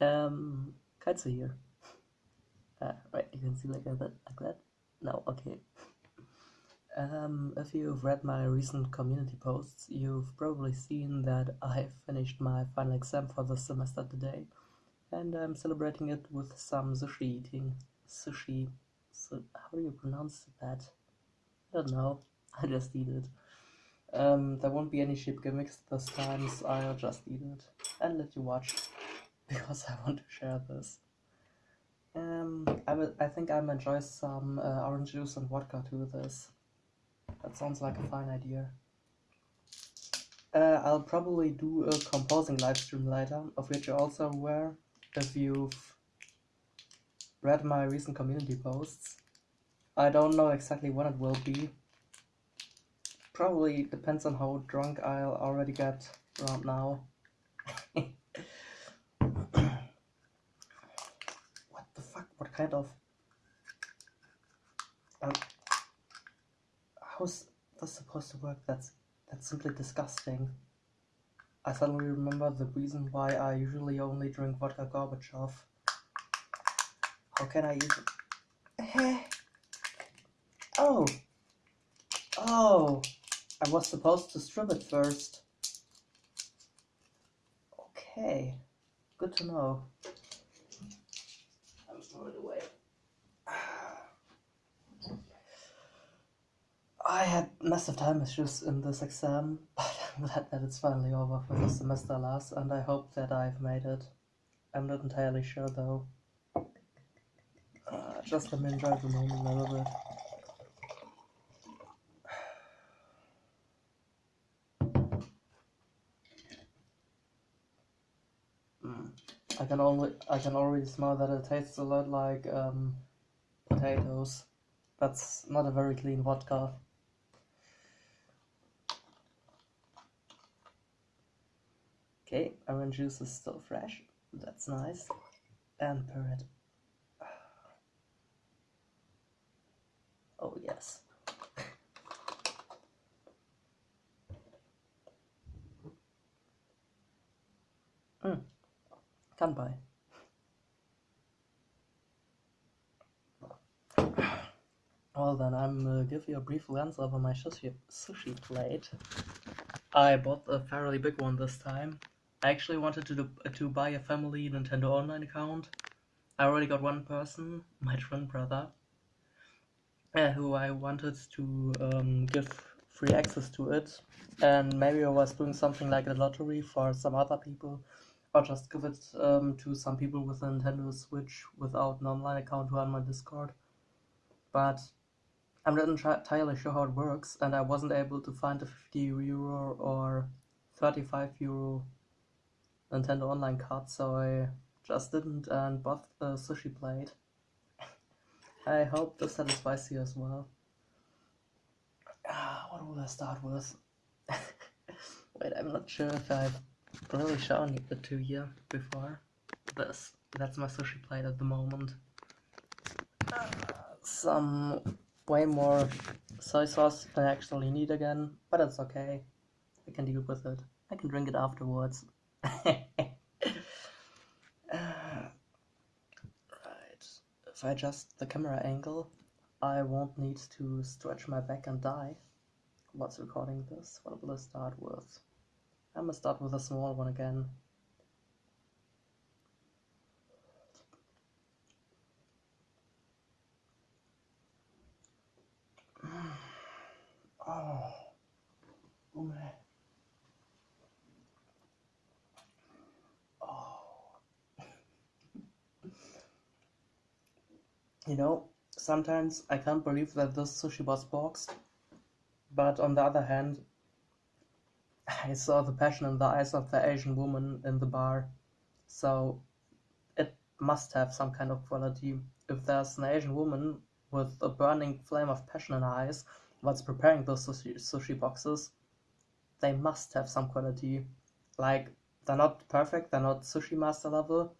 Um, Katsu here. Uh, right, you can see like that, like that. No, okay. Um, if you've read my recent community posts, you've probably seen that I finished my final exam for the semester today, and I'm celebrating it with some sushi eating. Sushi. So, how do you pronounce that? I don't know. I just eat it. Um, there won't be any sheep gimmicks this time, so I'll just eat it and let you watch because I want to share this. Um, I will. I think I'm enjoy some uh, orange juice and vodka to this. That sounds like a fine idea. Uh, I'll probably do a composing live stream later, of which you're also aware if you've read my recent community posts. I don't know exactly when it will be. Probably depends on how drunk I'll already get around now. what the fuck? What kind of... Um, how's this supposed to work? That's that's simply disgusting. I suddenly remember the reason why I usually only drink vodka Gorbatschow. How can I even... oh! Oh! I was supposed to strip it first. Okay. Good to know. It away. I had massive time issues in this exam, but I'm glad that it's finally over for the semester last, and I hope that I've made it. I'm not entirely sure though. Uh, just let me enjoy the moment a little bit. Mm. I can only I can already smell that it tastes a lot like um, potatoes. That's not a very clean vodka. Okay, orange juice is still fresh. That's nice. And. Oh yes. mm. Kanpai. Well then, I'm uh, give you a brief glance over my sushi, sushi plate. I bought a fairly big one this time. I actually wanted to do, to buy a family Nintendo Online account. I already got one person, my twin brother, uh, who I wanted to um, give free access to it. And maybe I was doing something like a lottery for some other people, or just give it um, to some people with a Nintendo Switch without an online account who are on my Discord. But I'm not entirely sure how it works, and I wasn't able to find a 50 euro or 35 euro Nintendo Online card, so I just didn't and bought a sushi plate. I hope this satisfies you as well. Ah, what will I start with? Wait, I'm not sure if I've really shown it to you before. This, that's my sushi plate at the moment. Uh, some way more soy sauce than I actually need again, but it's okay. I can deal with it. I can drink it afterwards. right. If I adjust the camera angle, I won't need to stretch my back and die. What's recording this? What will I start with? I'm gonna start with a small one again. Oh, oh man. Oh. You know, sometimes I can't believe that this sushi was boxed, but on the other hand, I saw the passion in the eyes of the Asian woman in the bar, so it must have some kind of quality. If there's an Asian woman with a burning flame of passion in her eyes what's preparing those sushi, sushi boxes, they must have some quality. Like, they're not perfect, they're not sushi master level,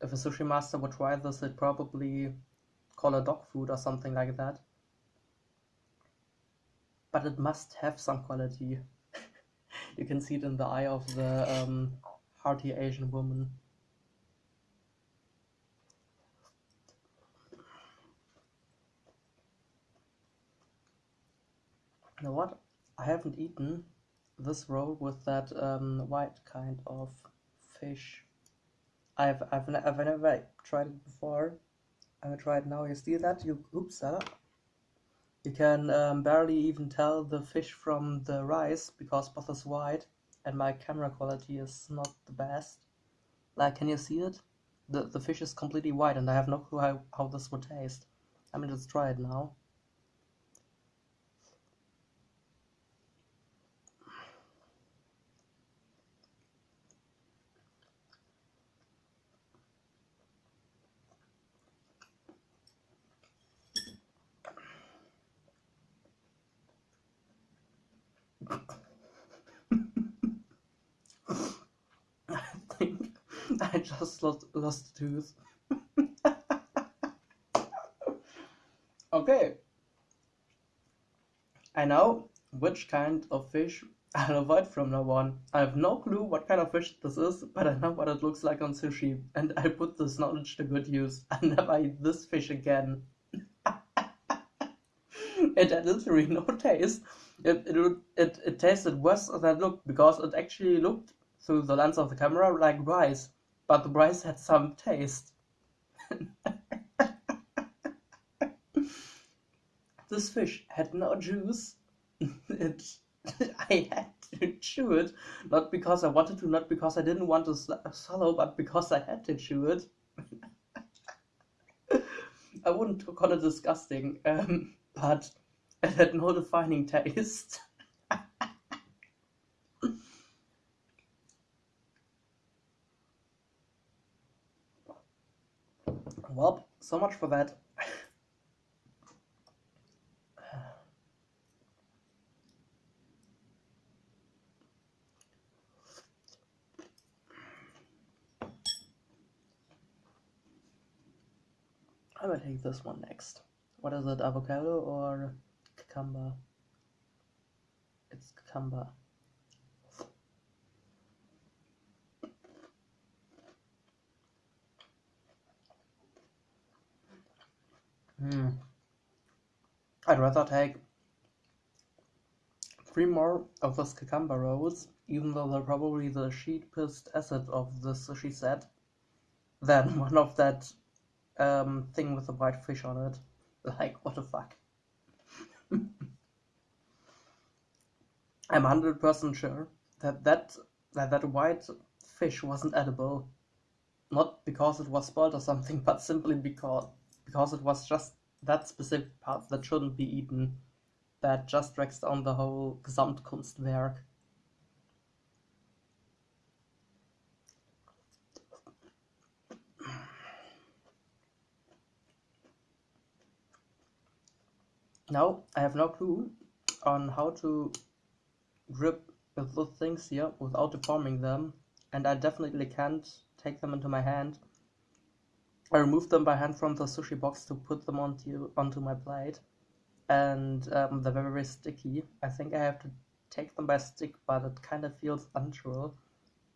if a sushi master would try this, he'd probably call it dog food or something like that. But it must have some quality. you can see it in the eye of the um, hearty Asian woman. You know what? I haven't eaten this roll with that um, white kind of fish. I've I've, I've never tried it before. I'm gonna try it now. You see that? You oops, uh, you can um, barely even tell the fish from the rice because both is white and my camera quality is not the best. Like, can you see it? The the fish is completely white and I have no clue how, how this would taste. I'm gonna just try it now. I think I just lost, lost tooth. okay. I know which kind of fish I'll avoid from now on. I have no clue what kind of fish this is, but I know what it looks like on sushi, and I put this knowledge to good use. I never eat this fish again. it had literally no taste. It, it, it, it tasted worse than it looked because it actually looked through the lens of the camera like rice, but the rice had some taste. this fish had no juice. it, I had to chew it, not because I wanted to, not because I didn't want to swallow, but because I had to chew it. I wouldn't call it disgusting, um, but it had no defining taste. well, so much for that. I will take this one next. What is it, avocado or cucumber? It's cucumber. Hmm. I'd rather take three more of those cucumber rolls, even though they're probably the cheapest asset of the sushi set, than one of that um, thing with the white fish on it. Like, what the fuck? I'm 100% sure that that, that that white fish wasn't edible. Not because it was spoiled or something, but simply because because it was just that specific part that shouldn't be eaten that just drags down the whole Gesamtkunstwerk. Now, I have no clue on how to grip with those things here without deforming them, and I definitely can't take them into my hand. I removed them by hand from the sushi box to put them onto onto my plate, and um, they're very, sticky. I think I have to take them by stick, but it kind of feels unnatural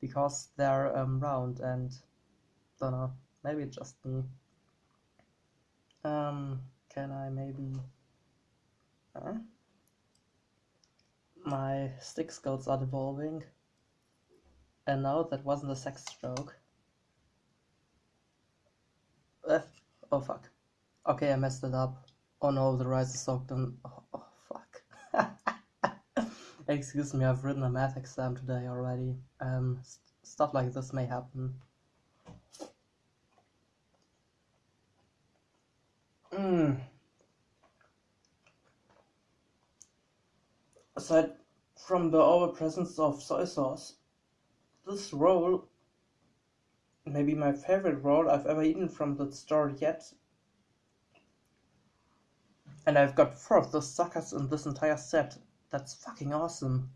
because they're um, round and don't know. Maybe just me. Um, can I maybe? My stick skills are devolving. And no, that wasn't a sex joke. Uh, oh fuck. Okay, I messed it up. Oh no, the rice is soaked in. Oh, oh fuck. Excuse me, I've written a math exam today already. Um, st stuff like this may happen. Mm. Aside from the overpresence of soy sauce, this roll may be my favorite roll I've ever eaten from that store yet. And I've got four of those suckers in this entire set. That's fucking awesome.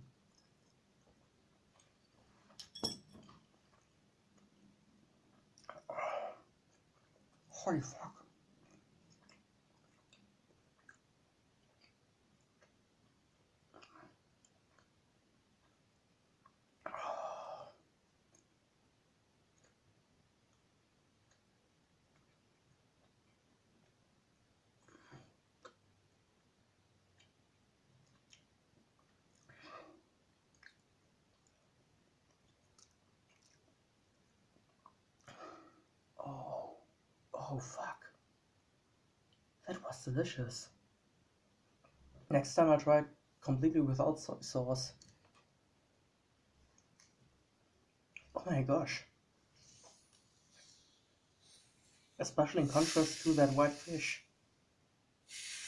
Holy fuck. Oh fuck. That was delicious. Next time I try it completely without soy sauce. Oh my gosh. Especially in contrast to that white fish.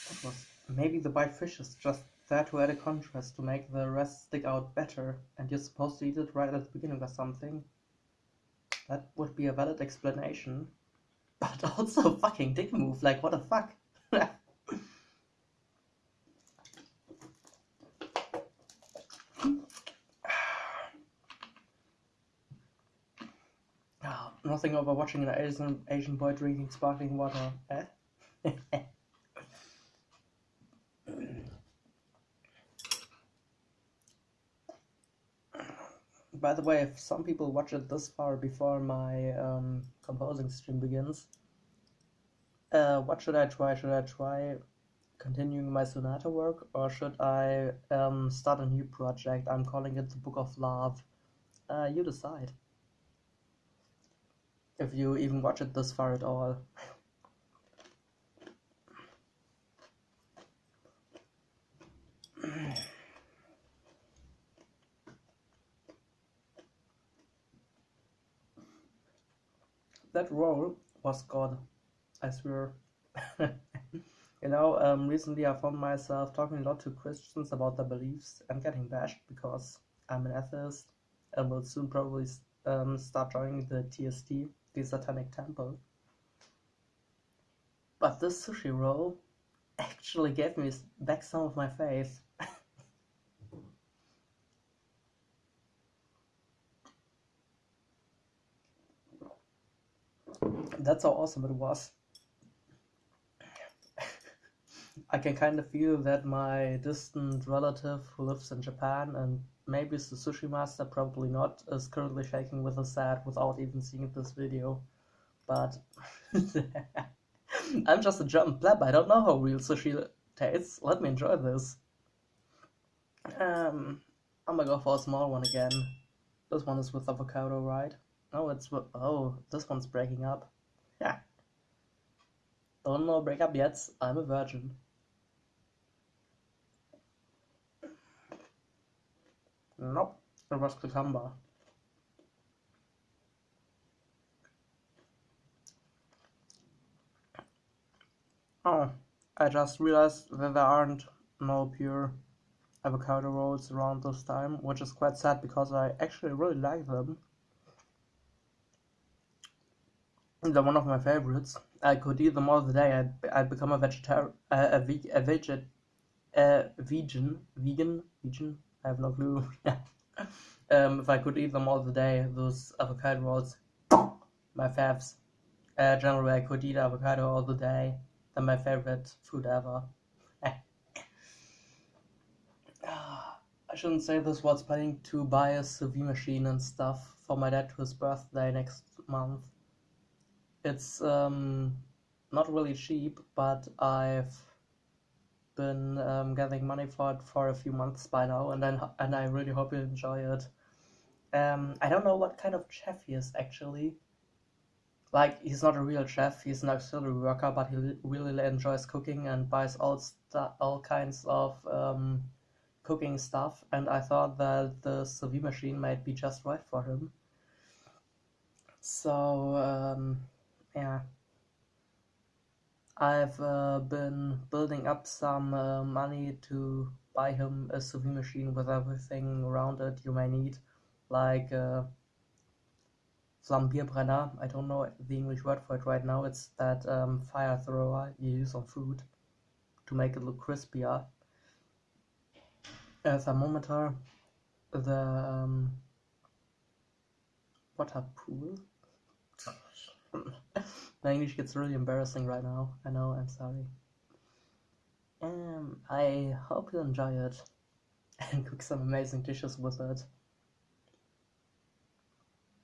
That was maybe the white fish is just there to add a contrast to make the rest stick out better and you're supposed to eat it right at the beginning or something. That would be a valid explanation. But also fucking dick move, like what the fuck? oh, nothing over watching an Asian, Asian boy drinking sparkling water, eh? by the way, if some people watch it this far before my um, composing stream begins, uh, what should I try? Should I try continuing my sonata work or should I um, start a new project? I'm calling it the Book of Love. Uh, you decide. If you even watch it this far at all. that role was God, I swear. you know, um, recently I found myself talking a lot to Christians about their beliefs and getting bashed because I'm an atheist and will soon probably um, start joining the TST, the Satanic Temple. But this sushi roll actually gave me back some of my faith. That's how awesome it was. I can kind of feel that my distant relative who lives in Japan and maybe it's the sushi master, probably not, is currently shaking with a sad without even seeing this video. But I'm just a German pleb, I don't know how real sushi tastes. Let me enjoy this. Um, I'm gonna go for a small one again. This one is with avocado, right? Oh, it's with. oh, this one's breaking up. Yeah. Don't know break up yet. I'm a virgin. Nope, it was cucumber. Oh, I just realized that there aren't no pure avocado rolls around this time, which is quite sad because I actually really like them. They're one of my favorites. I could eat them all the day. I'd, I'd become a vegetarian, uh, a, ve a veget, uh, vegan, vegan, vegan. I have no clue. um, if I could eat them all the day, those avocado rolls, my faves. Uh, generally, I could eat avocado all the day. They're my favorite food ever. I shouldn't say this while planning to buy a sous vide machine and stuff for my dad to his birthday next month. It's um, not really cheap, but I've been um, money for it for a few months by now, and then and I really hope you enjoy it. Um, I don't know what kind of chef he is actually. Like he's not a real chef; he's an auxiliary worker, but he really enjoys cooking and buys all all kinds of um, cooking stuff. And I thought that the sous machine might be just right for him. So um, yeah. I've uh, been building up some uh, money to buy him a sous machine with everything around it you may need, like uh, Flambierbrenner. I don't know the English word for it right now. It's that um, fire thrower you use on food to make it look crispier. A thermometer, the um, water pool. My English gets really embarrassing right now. I know, I'm sorry. Um, I hope you enjoy it and cook some amazing dishes with it.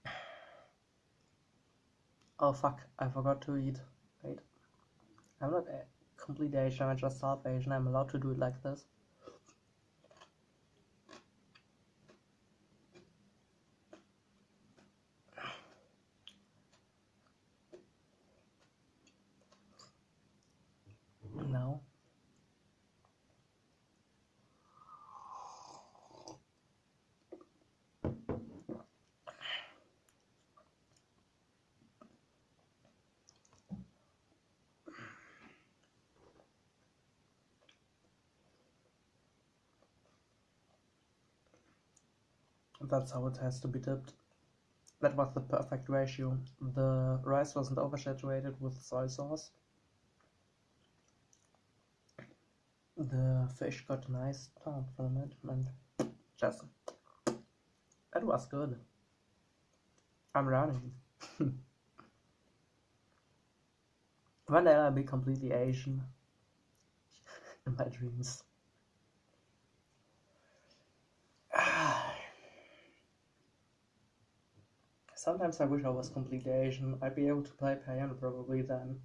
Oh fuck, I forgot to eat. Wait. I'm not a complete Asian, I'm just South Asian. I'm allowed to do it like this. That's how it has to be dipped. That was the perfect ratio. The rice wasn't oversaturated with soy sauce. The fish got a nice tone from it and just it was good. I'm running. One day I'll be completely Asian in my dreams. Sometimes I wish I was completely Asian. I'd be able to play piano probably then.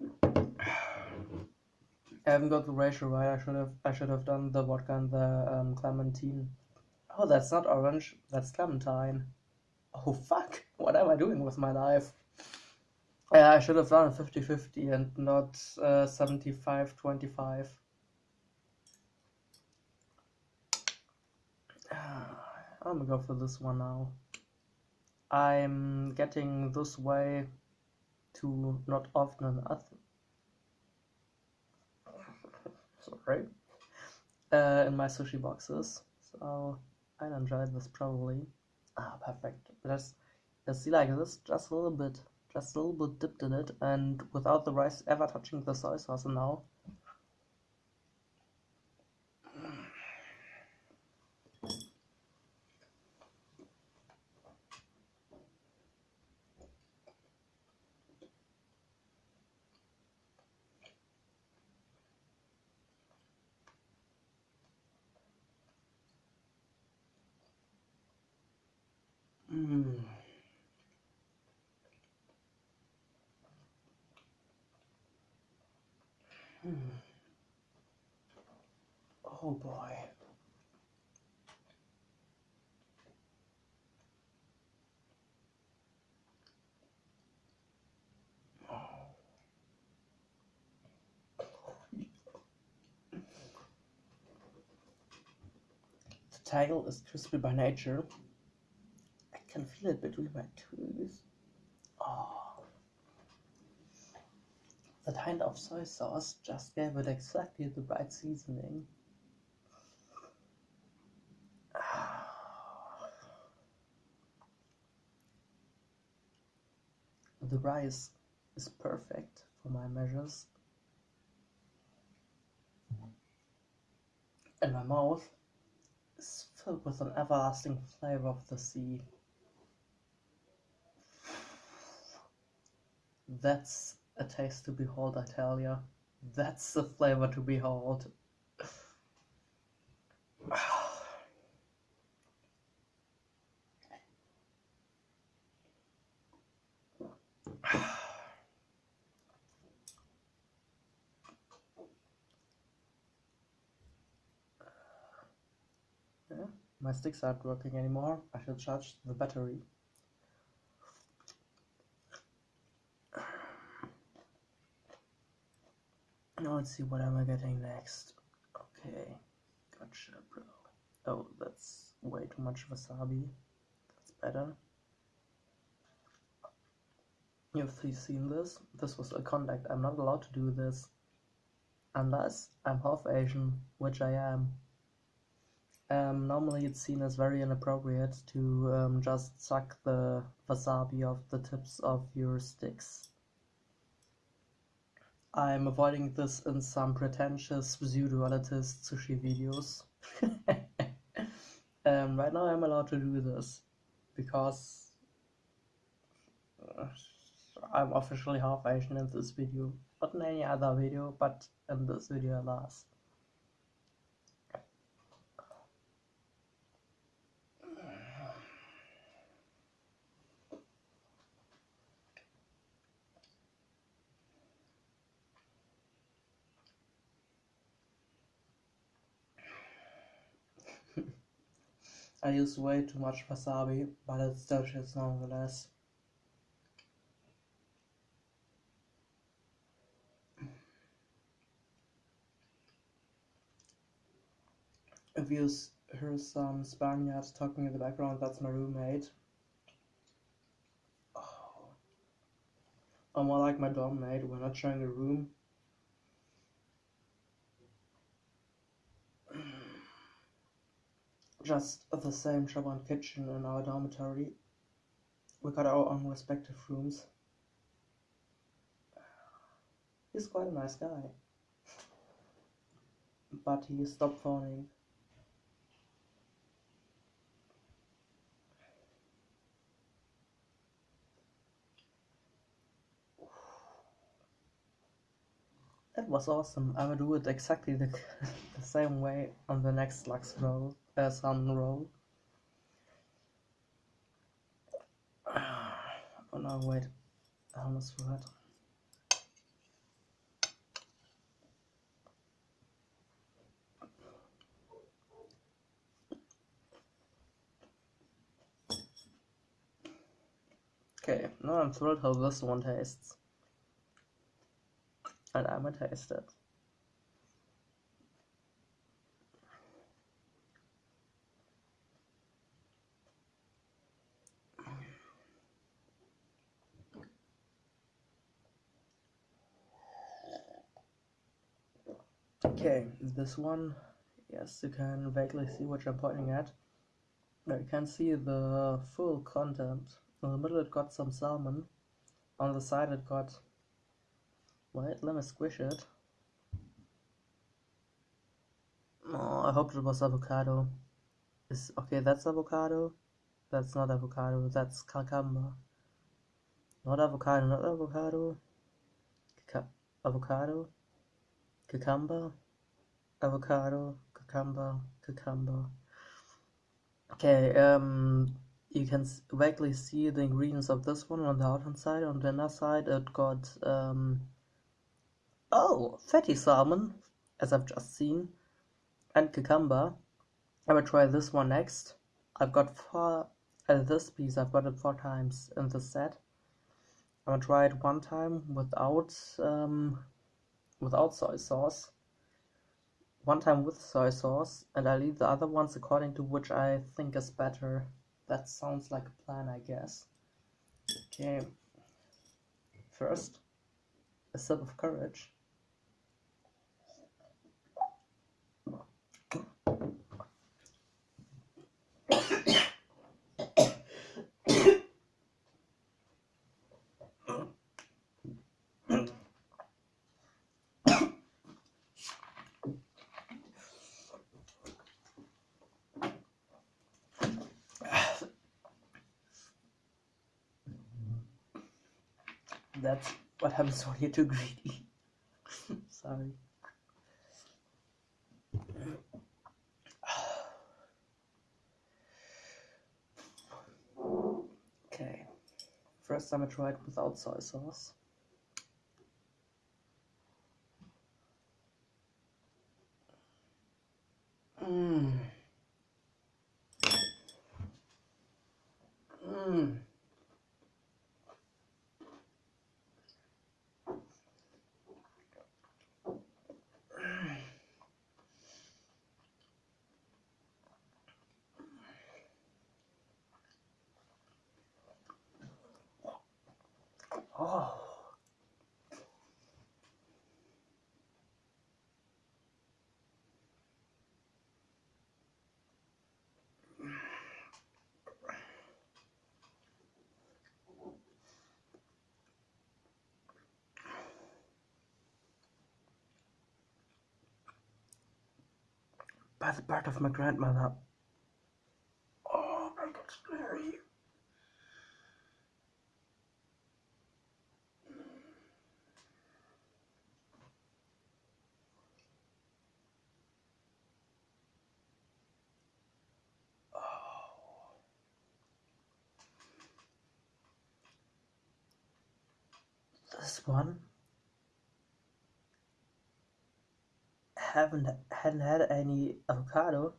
I haven't got the ratio right. I should have I should have done the vodka and the um, clementine. Oh, that's not orange. That's clementine. Oh fuck! What am I doing with my life? Yeah, I should have done a 50-50 and not 75-25. I'm gonna go for this one now. I'm getting this way to not often enough. Sorry. Uh, in my sushi boxes. So I enjoy this probably. Ah, perfect. Let's, let's see like this, just a little bit. Just a little bit dipped in it and without the rice ever touching the soy sauce now. Mm. Hmm. Oh boy. Tail is crispy by nature I can feel it between my teeth. Ah. Oh. The kind of soy sauce just gave it exactly the right seasoning. Ah. The rice is perfect for my measures. And my mouth filled with an everlasting flavor of the sea. That's a taste to behold, I tell ya. That's a flavor to behold. yeah, my sticks aren't working anymore. I should charge the battery. Now let's see what am I getting next. Okay, gotcha, bro. Oh, that's way too much wasabi. That's better. You've seen this? This was a contact. I'm not allowed to do this. Unless I'm half Asian, which I am. Um, normally it's seen as very inappropriate to um, just suck the wasabi off the tips of your sticks. I'm avoiding this in some pretentious pseudo-elitist sushi videos. um, right now I'm allowed to do this because uh, I'm officially half Asian in this video. Not in any other video, but in this video alas. I use way too much wasabi, but it's delicious nonetheless. If you hear some Spaniards talking in the background, that's my roommate. Oh. Or more like my dorm mate, we're not sharing a room. Just the same shop and kitchen in our dormitory. We got our own respective rooms. He's quite a nice guy. But he stopped phoning. That was awesome. I will do it exactly the, the same way on the next Lachs roll, uh, salmon roll. Oh no, wait. I almost forgot. Okay, now I'm thrilled how this one tastes. And I'm gonna taste it. Okay, this one, yes, you can vaguely see what I'm pointing at. You can see the full content. In the middle it got some salmon. On the side it got... Wait, let me squish it. Oh, I hoped it was avocado. Is Okay, that's avocado. That's not avocado, that's cucumber. Not avocado, not avocado. avocado cucumber, avocado, cucumber, cucumber. Okay, um, you can vaguely see the ingredients of this one on the outside. side. On the inner side, it got um, oh, fatty salmon, as I've just seen, and cucumber. I will try this one next. I've got four. Uh, this piece I've got it four times in the set. I'm gonna try it one time without um, without soy sauce, one time with soy sauce, and I leave the other ones according to which I think is better. That sounds like a plan, I guess. Okay, first, a sip of courage. Happens when you're too greedy. Sorry. Okay. First time I tried without soy sauce. By the birth of my grandmother. Oh, my God, scary. this one haven't hadn't had any avocado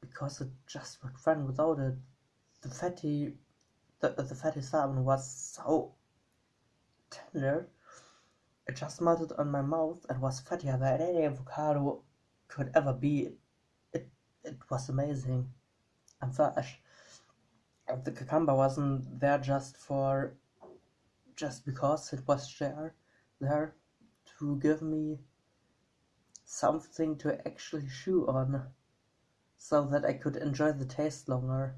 because it just worked fine without it. The fatty the, the fatty salmon was so tender it just melted on my mouth and was fattier than any avocado could ever be. It it was amazing and fresh. The cucumber wasn't there just for just because it was there, there to give me something to actually chew on. so that I could enjoy the taste longer.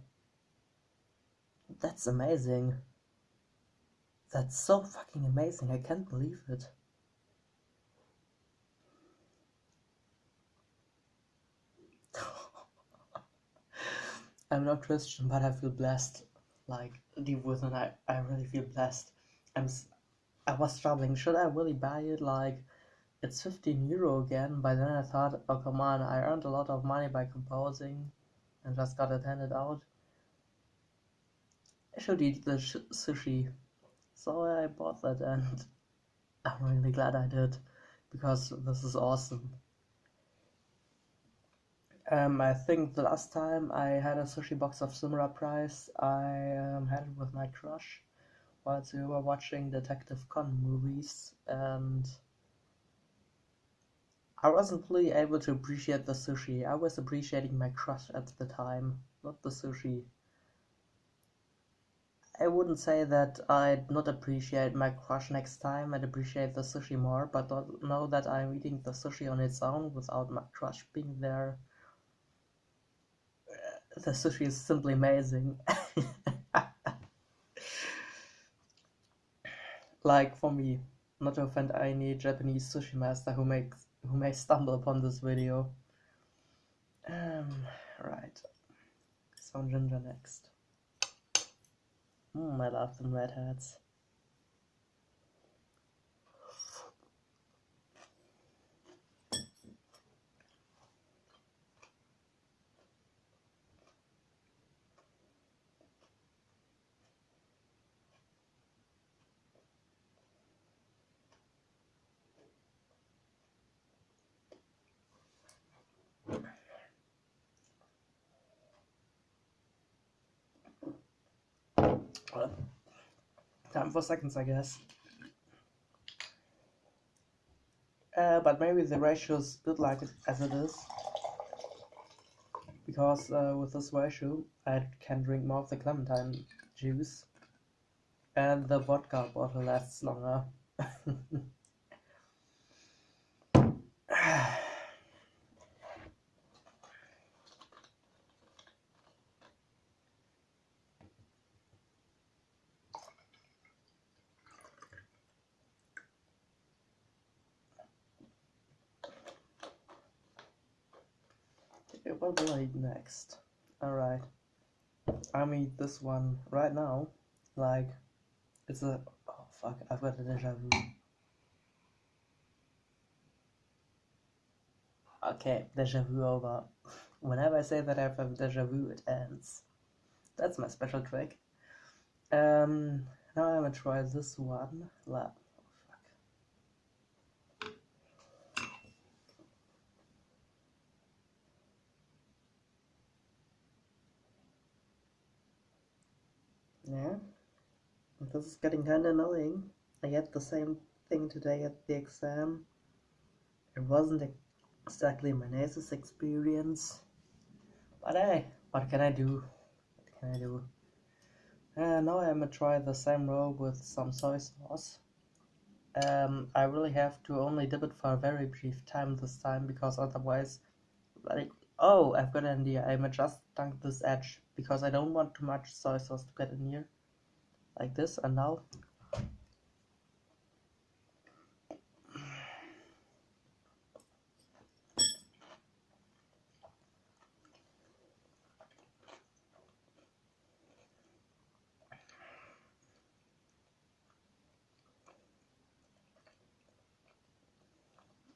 That's amazing. That's so fucking amazing, I can't believe it. I'm not Christian, but I feel blessed. Like deep within, I, I really feel blessed. I'm I was struggling. Should I really buy it? Like it's 15 euro again. By then I thought, oh come on, I earned a lot of money by composing, and just got it handed out. I should eat the sushi. So I bought that, and I'm really glad I did because this is awesome. Um, I think the last time I had a sushi box of similar price, I um, had it with my crush whilst we were watching Detective Conan movies, and I wasn't really able to appreciate the sushi. I was appreciating my crush at the time, not the sushi. I wouldn't say that I'd not appreciate my crush next time, I'd appreciate the sushi more, but know that I'm eating the sushi on its own without my crush being there uh, the sushi is simply amazing. like for me, not to offend any Japanese sushi master who makes who may stumble upon this video. Um, right. Sound Ginger next. Mm, I love them Time for seconds, I guess. Uh, but maybe the ratio is good like it as it is. Because uh, with this ratio, I can drink more of the clementine juice. And the vodka bottle lasts longer. what will I eat next? Alright. I'll eat this one right now. Like, it's a. Oh fuck, I've got a deja vu. Okay, deja vu over. Whenever I say that I have a deja vu, it ends. That's my special trick. Um, now I'm gonna try this one. La Yeah, this is getting kinda annoying. I had the same thing today at the exam. It wasn't exactly my nicest experience. But hey, what can I do? What can I do? Uh, now I'm gonna try the same roll with some soy sauce. Um, I really have to only dip it for a very brief time this time because otherwise, like, oh, I've got an idea. I'm gonna just dunk this edge because I don't want too much soy sauce to get in here like this and now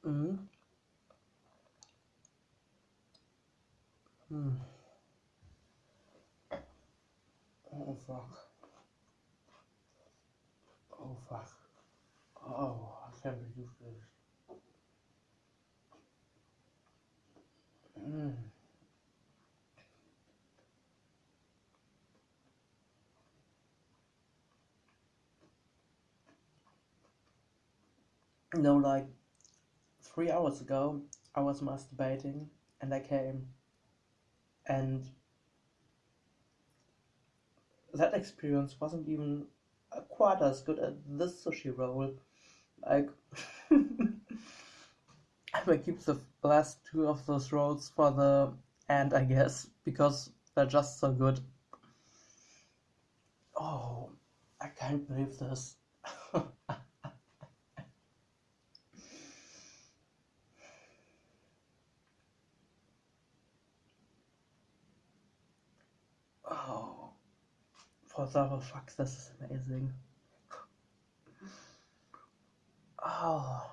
Mm. Mm. Oh fuck. Fuck. Oh, I can't believe this. Mm. You know, like three hours ago, I was masturbating and I came and that experience wasn't even quite as good as this sushi roll. Like, I keep the last two of those rolls for the end, I guess because they're just so good. Oh, I can't believe this. for the fuck, this is amazing. Oh.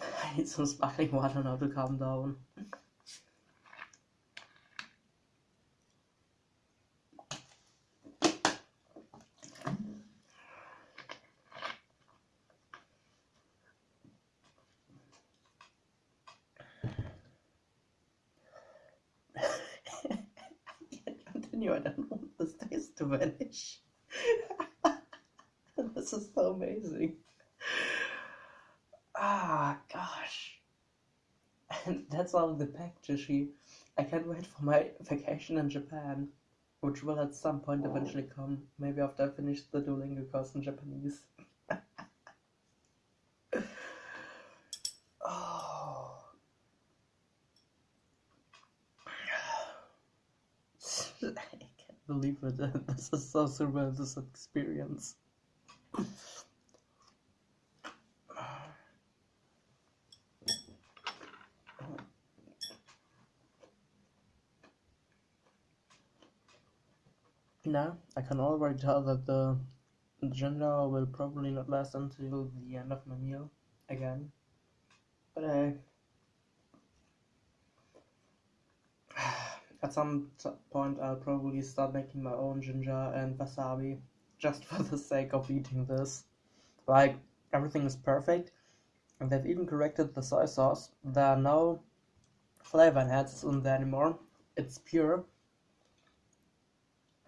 I need some sparkling water now to calm down. To vanish. this is so amazing. Ah, gosh. And that's all the pack, Jishi. I can't wait for my vacation in Japan, which will at some point eventually come. Maybe after I finish the Duolingo course in Japanese. oh. I can't believe so surreal, this experience. Now, I can already tell that the ginger will probably not last until the end of my meal again. But hey, at some point I'll probably start making my own ginger and wasabi just for the sake of eating this. Like, everything is perfect, and they've even corrected the soy sauce. There are no flavor enhancers in there anymore. It's pure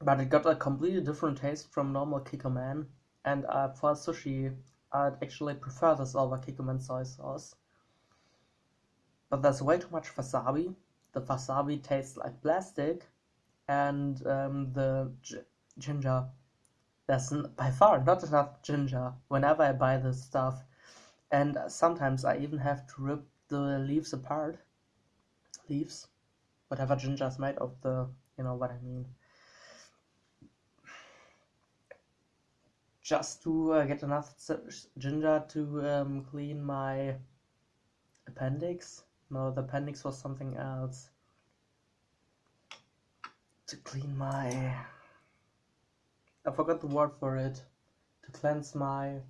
but it got a completely different taste from normal Kikkoman. And uh, for sushi, I'd actually prefer this over Kikkoman soy sauce. But there's way too much wasabi. The wasabi tastes like plastic, and um, the ginger. There's by far not enough ginger whenever I buy this stuff, and sometimes I even have to rip the leaves apart. Leaves, whatever ginger is made of, the you know what I mean. just to uh, get enough ginger to um, clean my appendix. No, the appendix was something else. To clean my... I forgot the word for it. To cleanse my...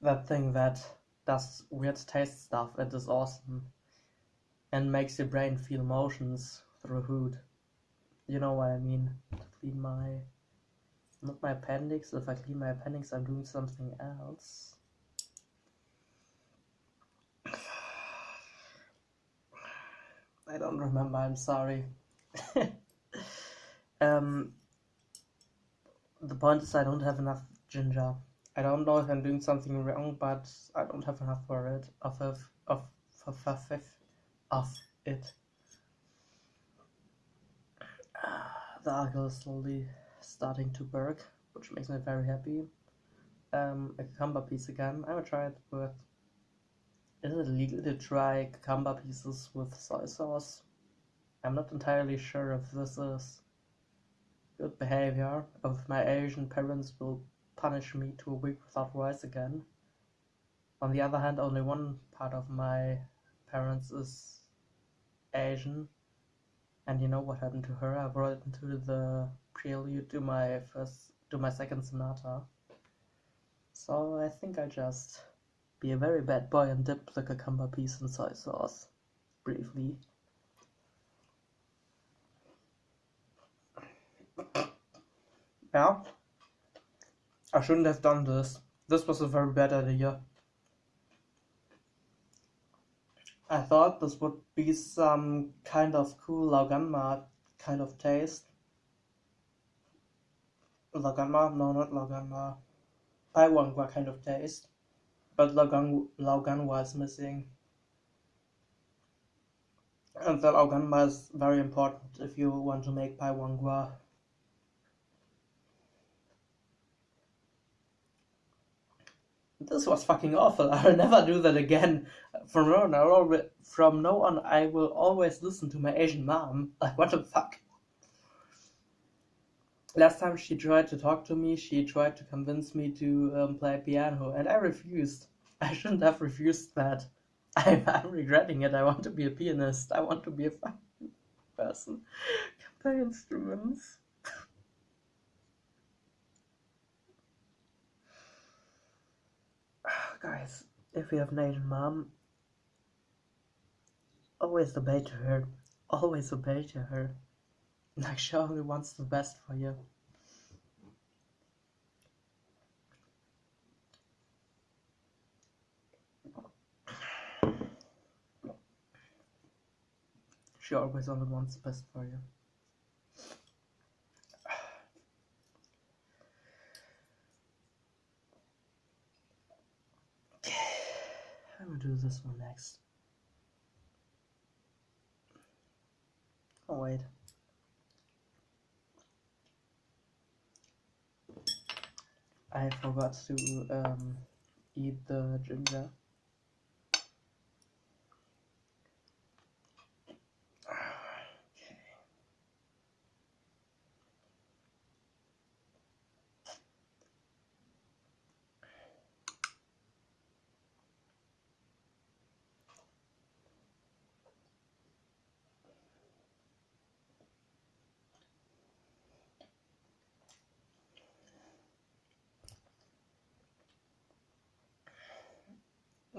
That thing that does weird taste stuff. It is awesome. And makes your brain feel emotions through food. You know what I mean. To clean my not my appendix. If I clean my appendix, I'm doing something else. I don't remember, I'm sorry. um, the point is I don't have enough ginger. I don't know if I'm doing something wrong, but I don't have enough for it. Of of of of of, of it. The alcohol is slowly starting to work, which makes me very happy. Um, a cucumber piece again. I will try it with. Is it legal to try cucumber pieces with soy sauce? I'm not entirely sure if this is good behavior, if my Asian parents will punish me to a week without rice again. On the other hand, only one part of my parents is Asian, and you know what happened to her? I brought it into the prelude to my first to my second sonata. So I think I just be a very bad boy and dip the cucumber piece in soy sauce briefly. Yeah, I shouldn't have done this. This was a very bad idea. I thought this would be some kind of cool Laoganma kind of taste. Laoganma, no not Laoganma. Paiwangwa kind of taste but Logan, Logan was missing. And the Logan was very important if you want to make Paiwangwa. This was fucking awful. I will never do that again. From now on, from now on, I will always listen to my Asian mom. Like, what the fuck? Last time she tried to talk to me, she tried to convince me to um, play piano, and I refused. I shouldn't have refused that. I'm, I'm regretting it. I want to be a pianist. I want to be a person. Can play instruments. Guys, if you have an Asian mom, always obey to her. Always obey to her. Like she only wants the best for you. She always only wants the best for you. Okay, I'm gonna do this one next. Oh wait. I forgot to um, eat the ginger.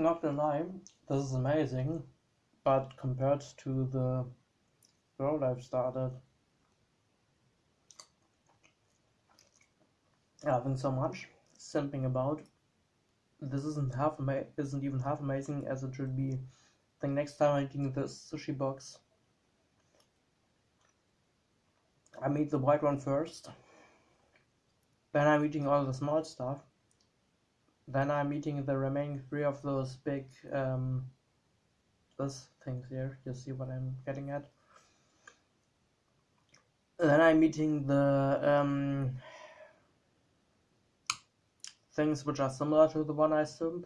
Not gonna lie, this is amazing, but compared to the role I've started, having so much simping about, this isn't half isn't even half amazing as it should be. I think next time I'm eating this sushi box, I eat the white one first. Then I'm eating all the small stuff. Then I'm eating the remaining three of those big um, this things here. You see what I'm getting at? Then I'm eating the um, things which are similar to the one I simp.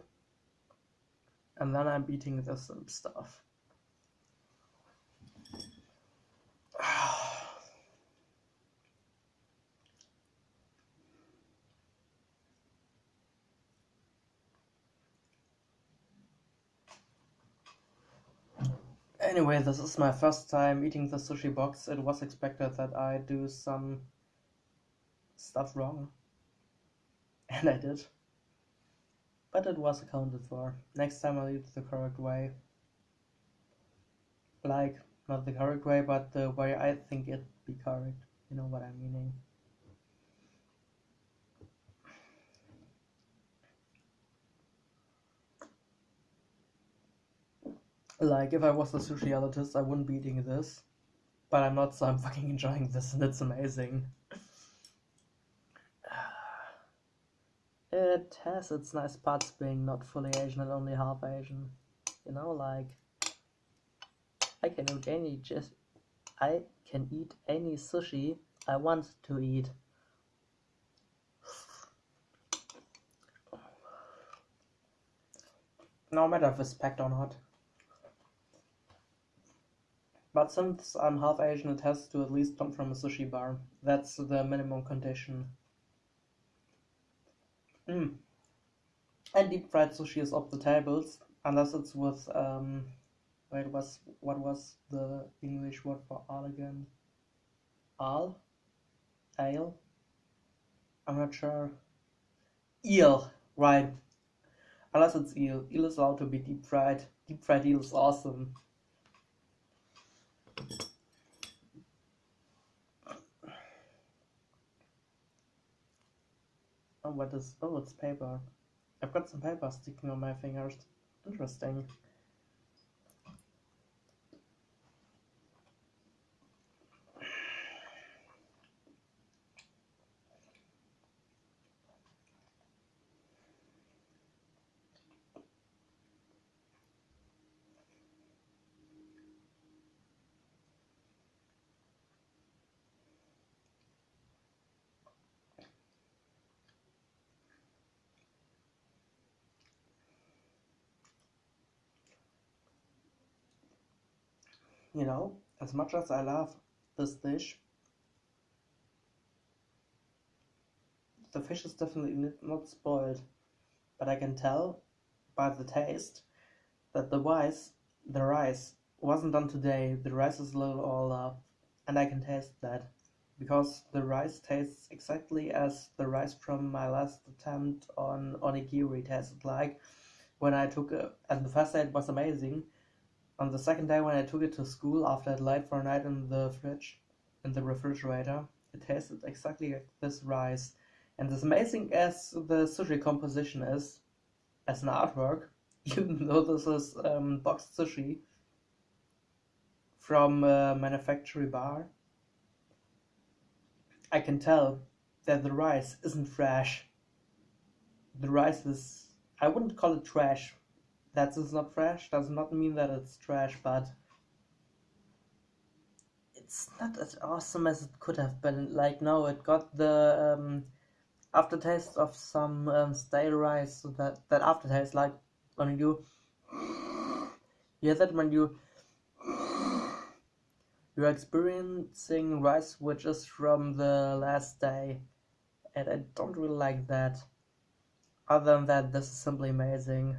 And then I'm eating the simp stuff. Anyway, this is my first time eating the sushi box. It was expected that I do some stuff wrong. And I did. But it was accounted for. Next time I'll eat the correct way. Like, not the correct way, but the way I think it be correct. You know what I'm meaning. Like, if I was a sushi elitist, I wouldn't be eating this. But I'm not, so I'm fucking enjoying this, and it's amazing. It has its nice parts being not fully Asian and only half Asian. You know, like I can eat any just I can eat any sushi I want to eat. No matter if it's packed or not. But since I'm half Asian, it has to at least come from a sushi bar. That's the minimum condition. Mm. And deep fried sushi is off the tables, unless it's with um. Wait, was what was the English word for all again? Al, ale. I'm not sure. Eel, right? Unless it's eel. Eel is allowed to be deep fried. Deep fried eel is awesome. Oh, what is? Oh, it's paper. I've got some paper sticking on my fingers. Interesting. You know, as much as I love this dish, the fish is definitely not spoiled, but I can tell by the taste that the rice, the rice wasn't done today. The rice is a little older, and I can taste that because the rice tastes exactly as the rice from my last attempt on onigiri tasted like when I took it. And the first day it was amazing. On the second day when I took it to school after it laid for a night in the fridge, in the refrigerator, it tasted exactly like this rice. And as amazing as the sushi composition is, as an artwork, even though this is um, boxed sushi from a manufactory bar, I can tell that the rice isn't fresh. The rice is, I wouldn't call it trash. That is not fresh, does not mean that it's trash, but it's not as awesome as it could have been. Like, no, it got the um, aftertaste of some um, stale rice, so that, that aftertaste, like when you, you that when you you're experiencing rice which is from the last day and I don't really like that. Other than that, this is simply amazing.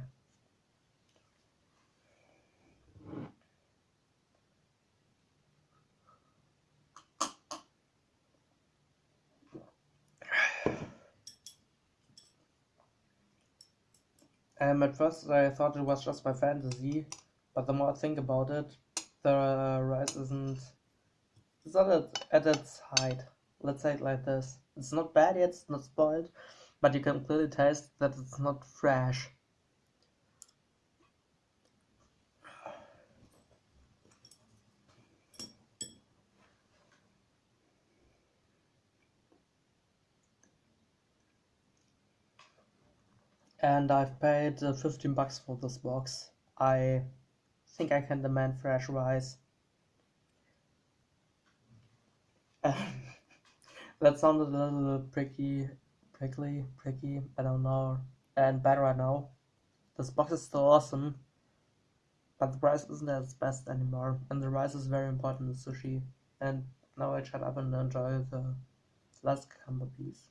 Um, at first I thought it was just my fantasy, but the more I think about it, the rice isn't it's not at, at its height. Let's say it like this. It's not bad yet it's not spoiled but you can clearly taste that it's not fresh and I've paid uh, 15 bucks for this box I think I can demand fresh rice. that sounded a little pricky, prickly, pricky, I don't know, and better I know. This box is still awesome, but the price isn't its best anymore, and the rice is very important in sushi, and now I shut up and enjoy the last cucumber piece.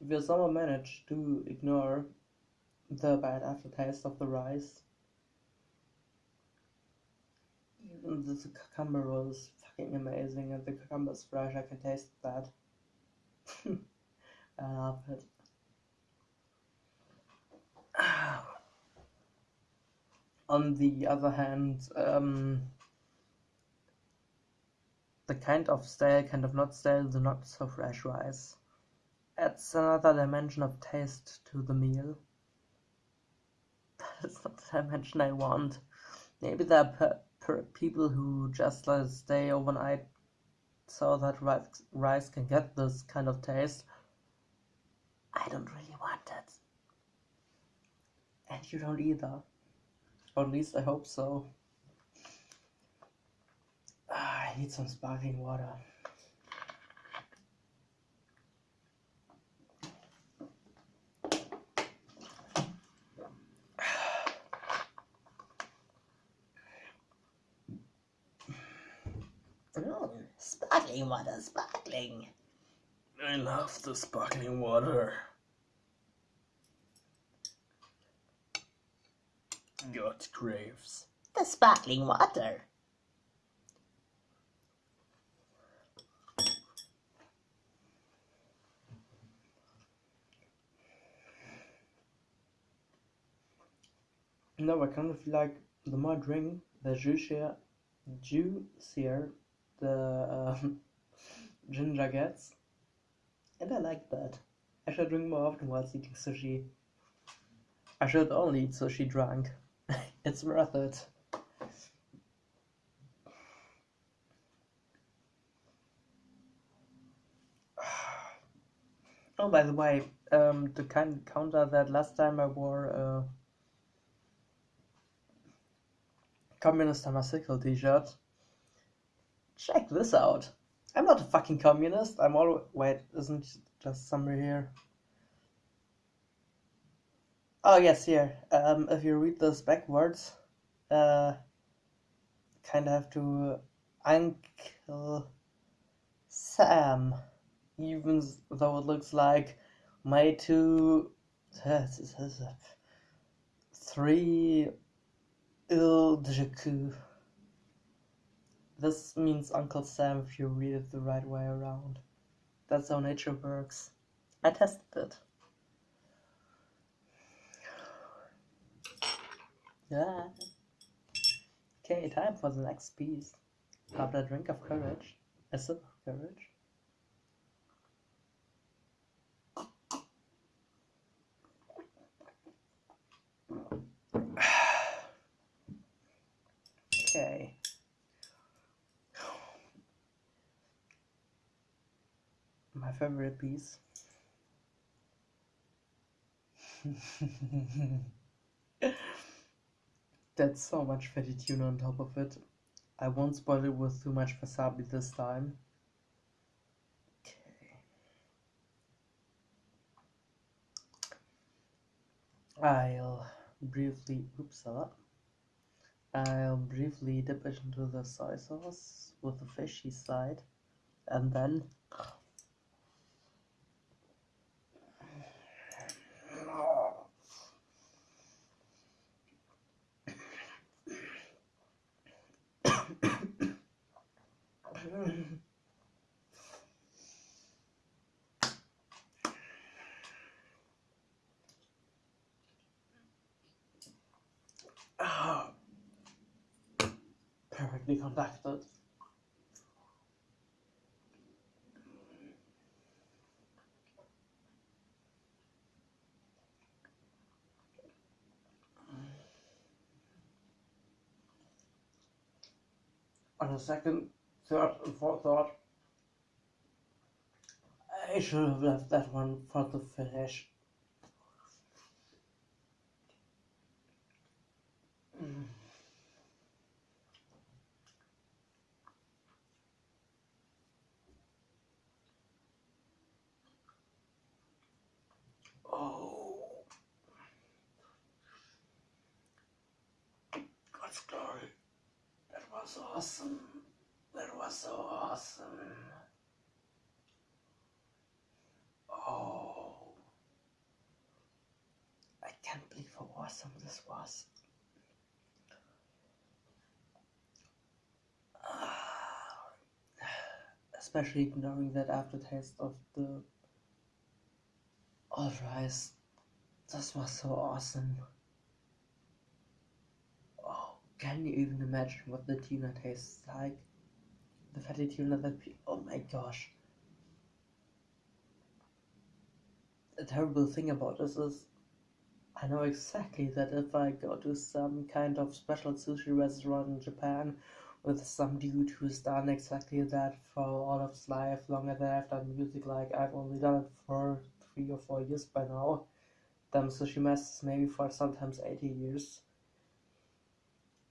You somehow manage to ignore the bad aftertaste of the rice, even the cucumber was fucking amazing and the cucumber is fresh, I can taste that. I love it. On the other hand, um, the kind of stale, kind of not stale, the not so fresh rice adds another dimension of taste to the meal. That's not the dimension I want. Maybe there are people who just let it stay overnight so that rice, rice can get this kind of taste. I don't really want it. And you don't either. Or at least I hope so. Ah, I need some sparkling water. Sparkling water, sparkling. I love the sparkling water. God craves. The sparkling water. No, I kind of like the more drink, the juicier juicier the um, ginger gets. And I like that. I should drink more often whilst eating sushi. I should only eat sushi drunk. it's worth it. Oh, by the way, um, to kind counter that, last time I wore a communist homosexual t-shirt. Check this out. I'm not a fucking communist. I'm all wait, isn't just somewhere here? Oh yes, here. Um, if you read this backwards, uh, kind of have to Uncle Sam, even though it looks like my two, three Il de This means Uncle Sam if you read it the right way around. That's how nature works. I tested it. Yeah. Okay, time for the next piece. After a drink of courage, a sip of courage. Okay. My favorite piece. That's so much fatty tuna on top of it. I won't spoil it with too much wasabi this time. Okay. I'll briefly, oops, lot. I'll briefly dip it into the soy sauce with the fishy side and then perfectly conducted. On a second, third, and fourth thought, I should have left that one for the finish. Mm. Oh, God's glory. That was awesome. That was so awesome. Oh, I can't believe how awesome this was. Especially ignoring that aftertaste of the all rice. This was so awesome. Can you even imagine what the tuna tastes like? The fatty tuna that oh my gosh. The terrible thing about this is I know exactly that if I go to some kind of special sushi restaurant in Japan with some dude who's done exactly that for all of his life, longer than I've done music, like I've only done it for three or four years by now. Them sushi masters maybe for sometimes 80 years.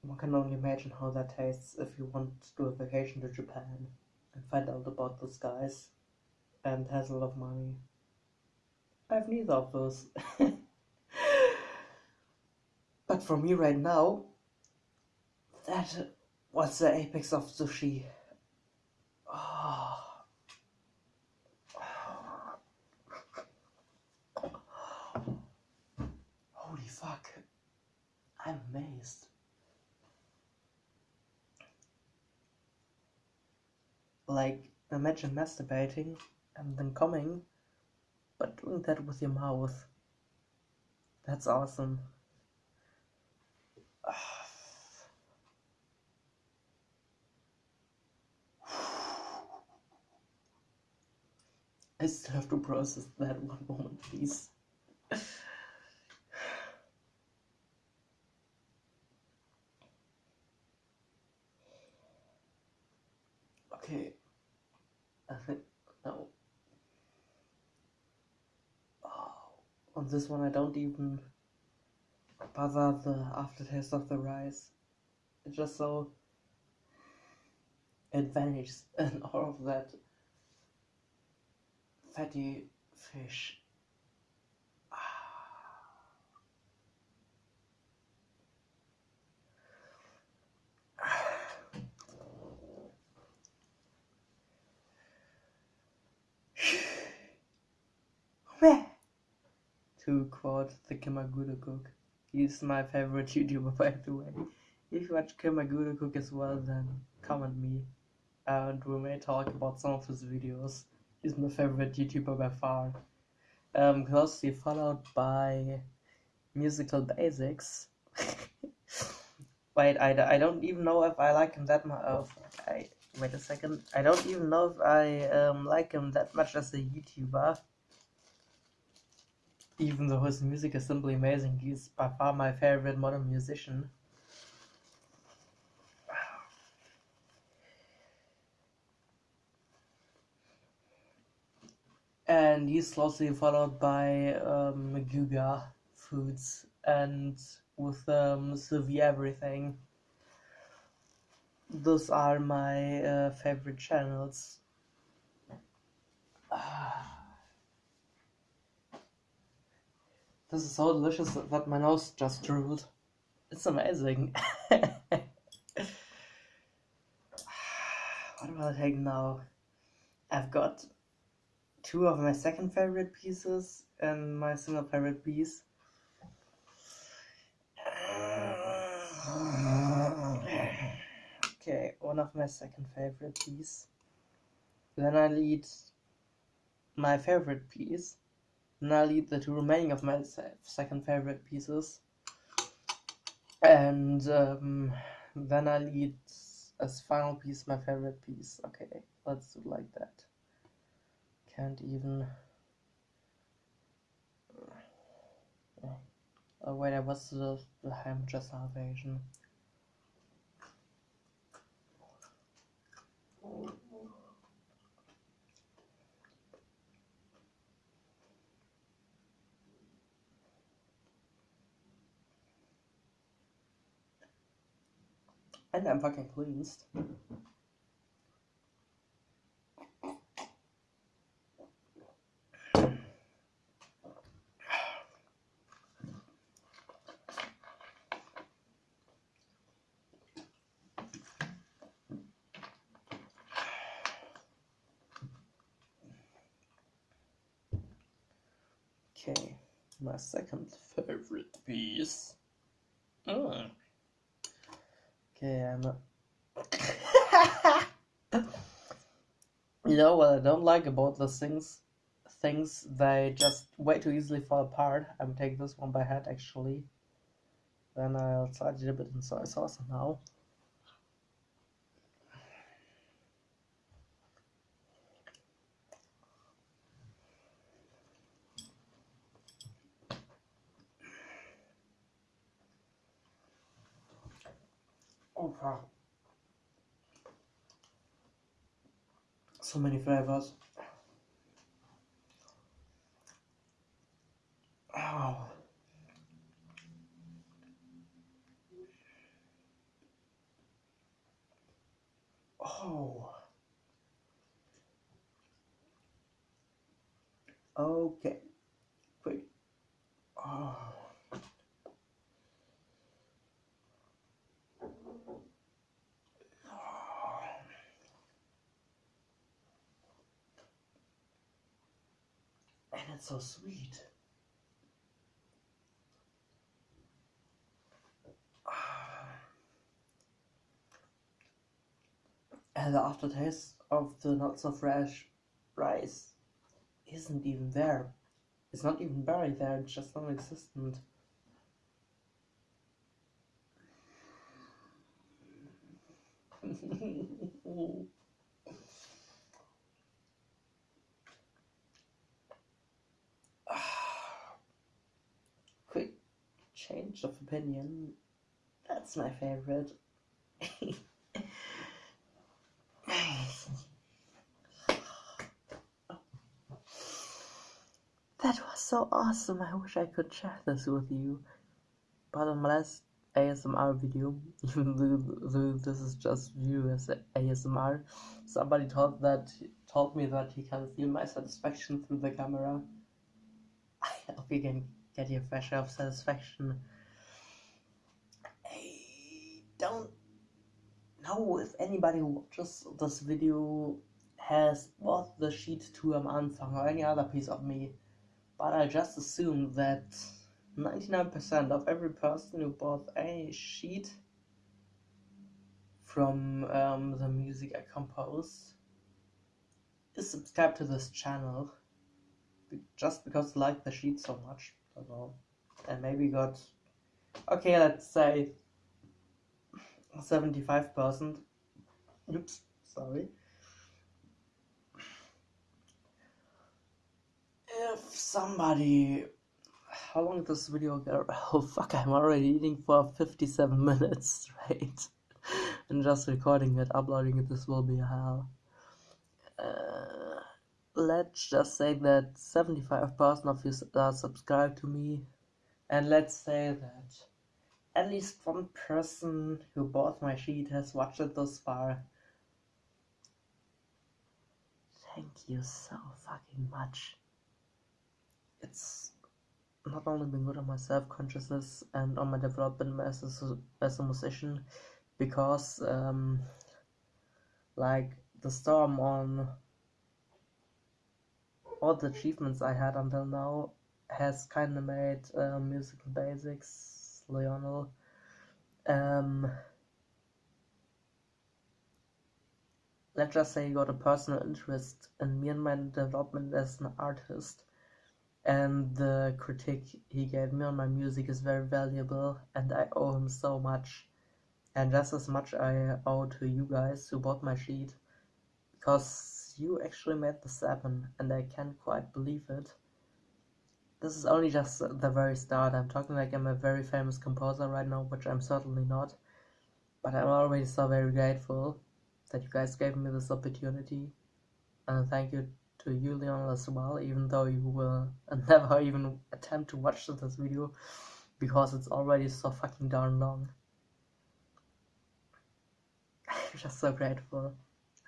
One can only imagine how that tastes if you want to do a vacation to Japan and find out about those guys and has a lot of money. I have neither of those. but for me right now, that was the apex of sushi. Oh. Holy fuck. I'm amazed. Like, imagine masturbating and then coming, but doing that with your mouth. That's awesome. I still have to process that one moment, please. okay. I think no. Oh, on this one I don't even bother the aftertaste of the rice. It's just so it vanishes and all of that fatty fish. to quote the Kimagure Cook. He's my favorite YouTuber by the way. If you watch Kimagure Cook as well then comment me and we may talk about some of his videos. He's my favorite YouTuber by far. Um, closely followed by Musical Basics. Wait, I, I don't even know if I like him that much. Oh, I, wait a second. I don't even know if I um, like him that much as a YouTuber. Even though his music is simply amazing, he's by far my favorite modern musician. and he's closely followed by um, Guga Foods and with um, Sylvie Everything. Those are my uh, favorite channels. This is so delicious that my nose just drooled. It's amazing. what will I take now? I've got two of my second favorite pieces and my single favorite piece. Okay, one of my second favorite piece. Then I lead my favorite piece. I lead the two remaining of my second favorite pieces. And um, then I lead as final piece my favorite piece. Okay, let's do like that can't even oh wait I was the, the Hampshire salvation and I'm fucking pleased Okay, my second favorite piece. Mm. Okay, I'm a... you know what I don't like about the things? Things they just way too easily fall apart. I'm taking this one by hand actually. Then I'll slide it a bit in soy sauce now. Wow. So many flavors. Oh. Oh. Okay. Wait. Oh. And it's so sweet. And the aftertaste of the not so fresh rice isn't even there. It's not even buried there, it's just non existent. change of opinion. That's my favorite. That was so awesome. I wish I could share this with you. But last ASMR video, even though this is just view as ASMR, somebody told that told me that he can feel my satisfaction through the camera. I hope you can get your share of satisfaction. I don't know if anybody who watches this video has bought the sheet to a Anfang or any other piece of me but I just assume that 99% of every person who bought a sheet from um, the music I compose is subscribed to this channel just because they like the sheet so much. Know. And maybe got, okay, let's say 75%. Oops, sorry. if somebody how long this video go oh fuck i'm already eating for 57 minutes straight and just recording it uploading it this will be hell uh, let's just say that 75% of you are subscribed to me. And let's say that at least one person who bought my sheet has watched it thus far. Thank you so fucking much. It's not only been good on my self-consciousness and on my development as a, as a musician because um, like the storm on all the achievements I had until now has kind of made uh, musical basics Lionel. Um, let's just say you got a personal interest in me and my development as an artist and the critique he gave me on my music is very valuable and I owe him so much. And just as much I owe to you guys who bought my sheet because you actually made this happen and I can't quite believe it. This is only just the very start. I'm talking like I'm a very famous composer right now, which I'm certainly not. But I'm already so very grateful that you guys gave me this opportunity. And thank you to Julian as well, even though you will never even attempt to watch this video because it's already so fucking darn long. I'm just so grateful.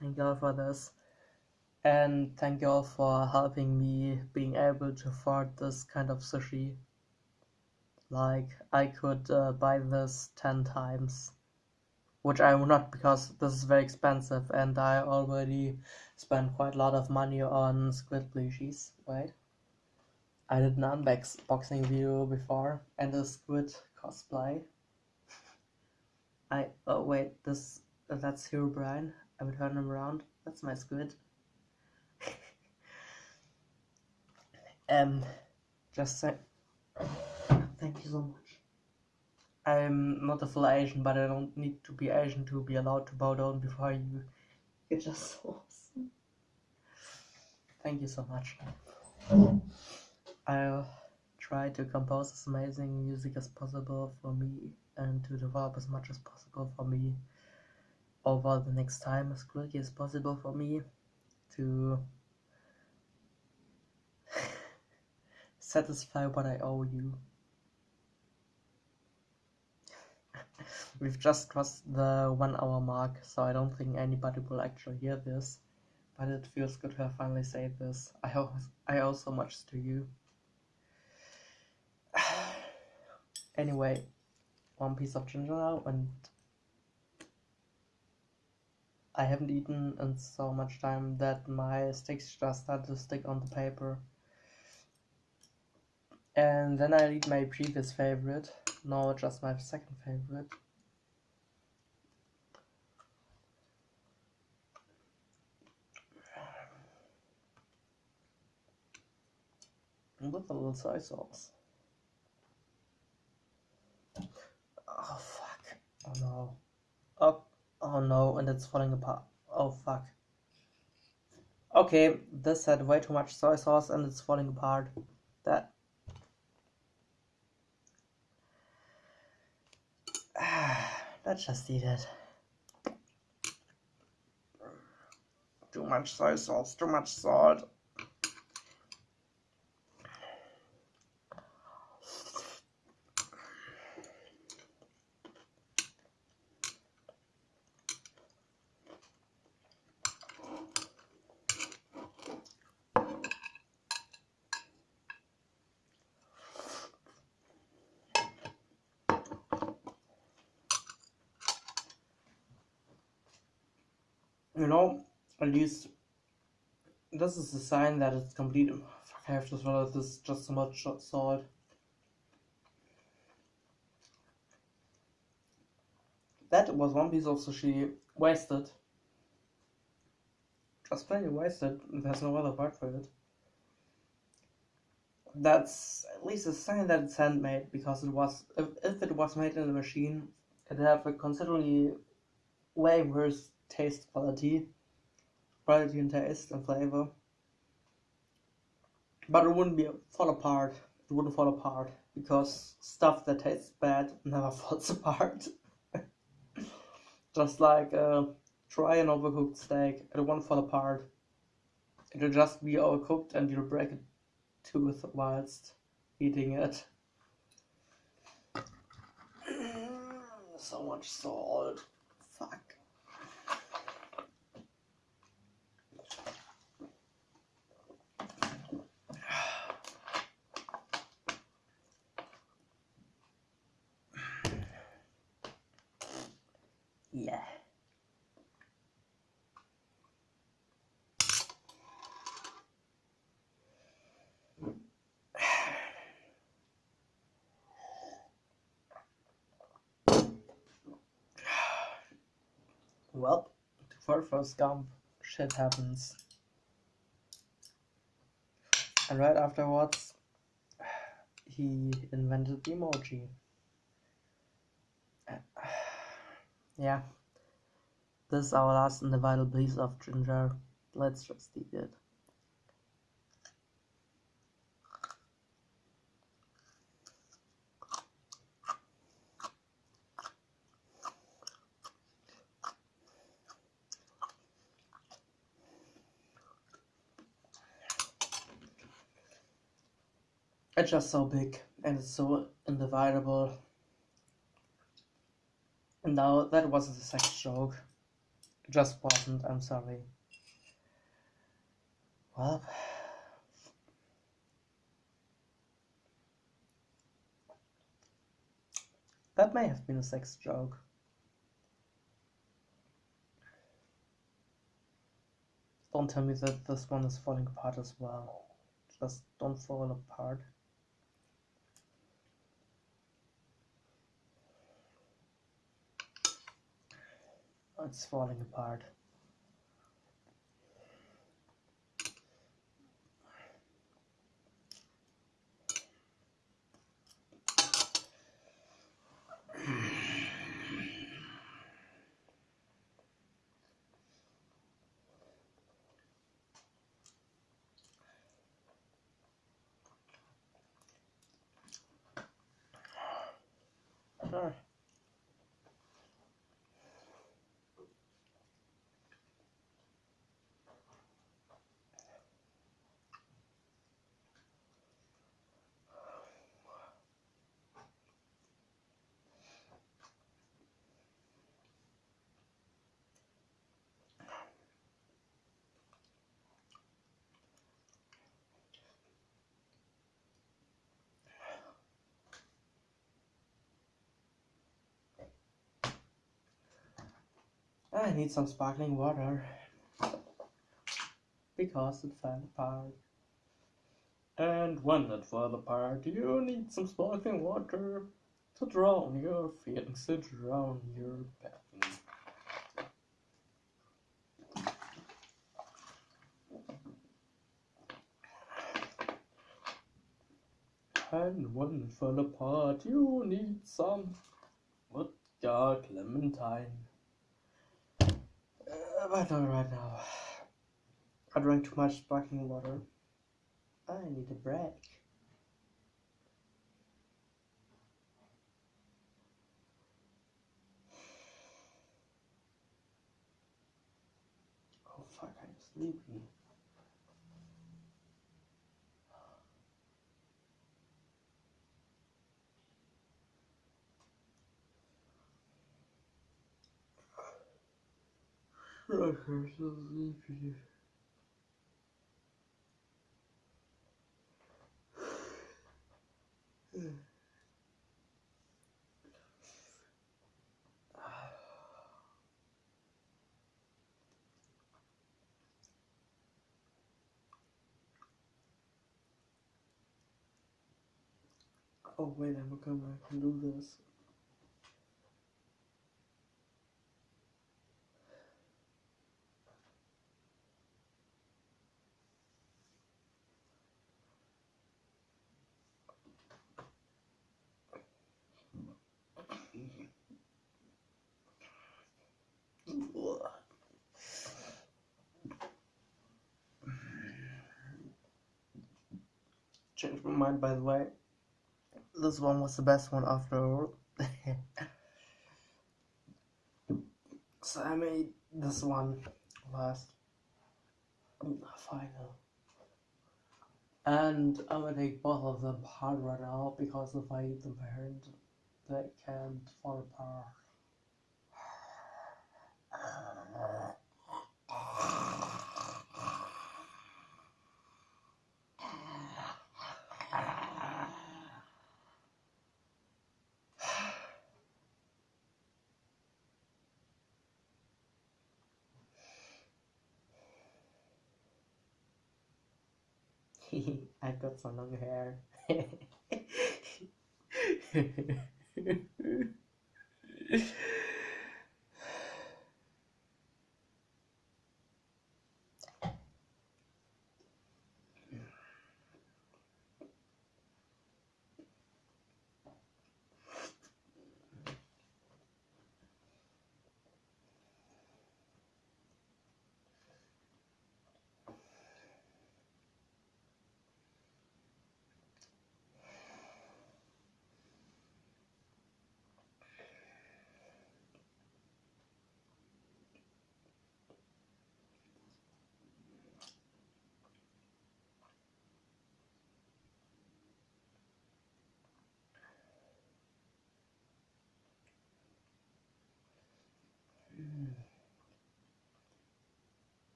Thank you all for this. And thank you all for helping me being able to afford this kind of sushi. Like, I could uh, buy this 10 times which I will not because this is very expensive and I already spent quite a lot of money on squid plushies. Wait. I did an unboxing video before and a squid cosplay. I oh wait this that's Herobrine. I would turn him around. That's my squid. Um just say thank you so much. I'm not a full Asian, but I don't need to be Asian to be allowed to bow down before you. You're just so awesome. Thank you so much. I'll try to compose as amazing music as possible for me and to develop as much as possible for me over the next time as quickly as possible for me to satisfy what I owe you. We've just crossed the one hour mark, so I don't think anybody will actually hear this. But it feels good to have finally said this. I hope I owe so much to you. anyway, one piece of ginger now, and I haven't eaten in so much time that my sticks just started to stick on the paper. And then I eat my previous favorite, now just my second favorite. with a little soy sauce. Oh fuck. Oh no. Oh, oh no, and it's falling apart. Oh fuck. Okay, this had way too much soy sauce and it's falling apart. That. Let's just eat it. Too much soy sauce, too much salt. You know, at least this is a sign that it's complete. Fuck, I have to swallow this just so much salt. That was one piece of sushi wasted. Just plain wasted. There's no other part for it. That's at least a sign that it's handmade because it was. If, if it was made in a machine, it'd have a considerably way worse taste quality, quality and taste and flavor. But it wouldn't be fall apart. It wouldn't fall apart because stuff that tastes bad never falls apart. just like a dry and overcooked steak, it won't fall apart. It'll just be overcooked and you'll break a tooth whilst eating it. so much salt. Fuck. Yeah. Well, for Forrest Gump, shit happens. And right afterwards, he invented the emoji. Yeah. This is our last and the vital piece of ginger. Let's just eat it. It's just so big and it's so indivisible. Now that wasn't a sex joke. It just wasn't, I'm sorry. Well, that may have been a sex joke. Don't tell me that this one is falling apart as well. Just don't fall apart. It's falling apart. I need some sparkling water because it fell apart. And when it fell apart, you need some sparkling water to drown your feelings, to drown your pain. And when it fell apart, you need some vodka clementine. Uh, but not right now. I drank too much sparkling water. I need a break. Oh fuck, I'm sleepy. I'm so sleepy. Oh wait, I'm gonna I can do this. Changed my mind by the way. This one was the best one after all. so I made this one last final. And I'm gonna take both of them apart right now because if I eat them parent, they can't fall apart. Got some long hair.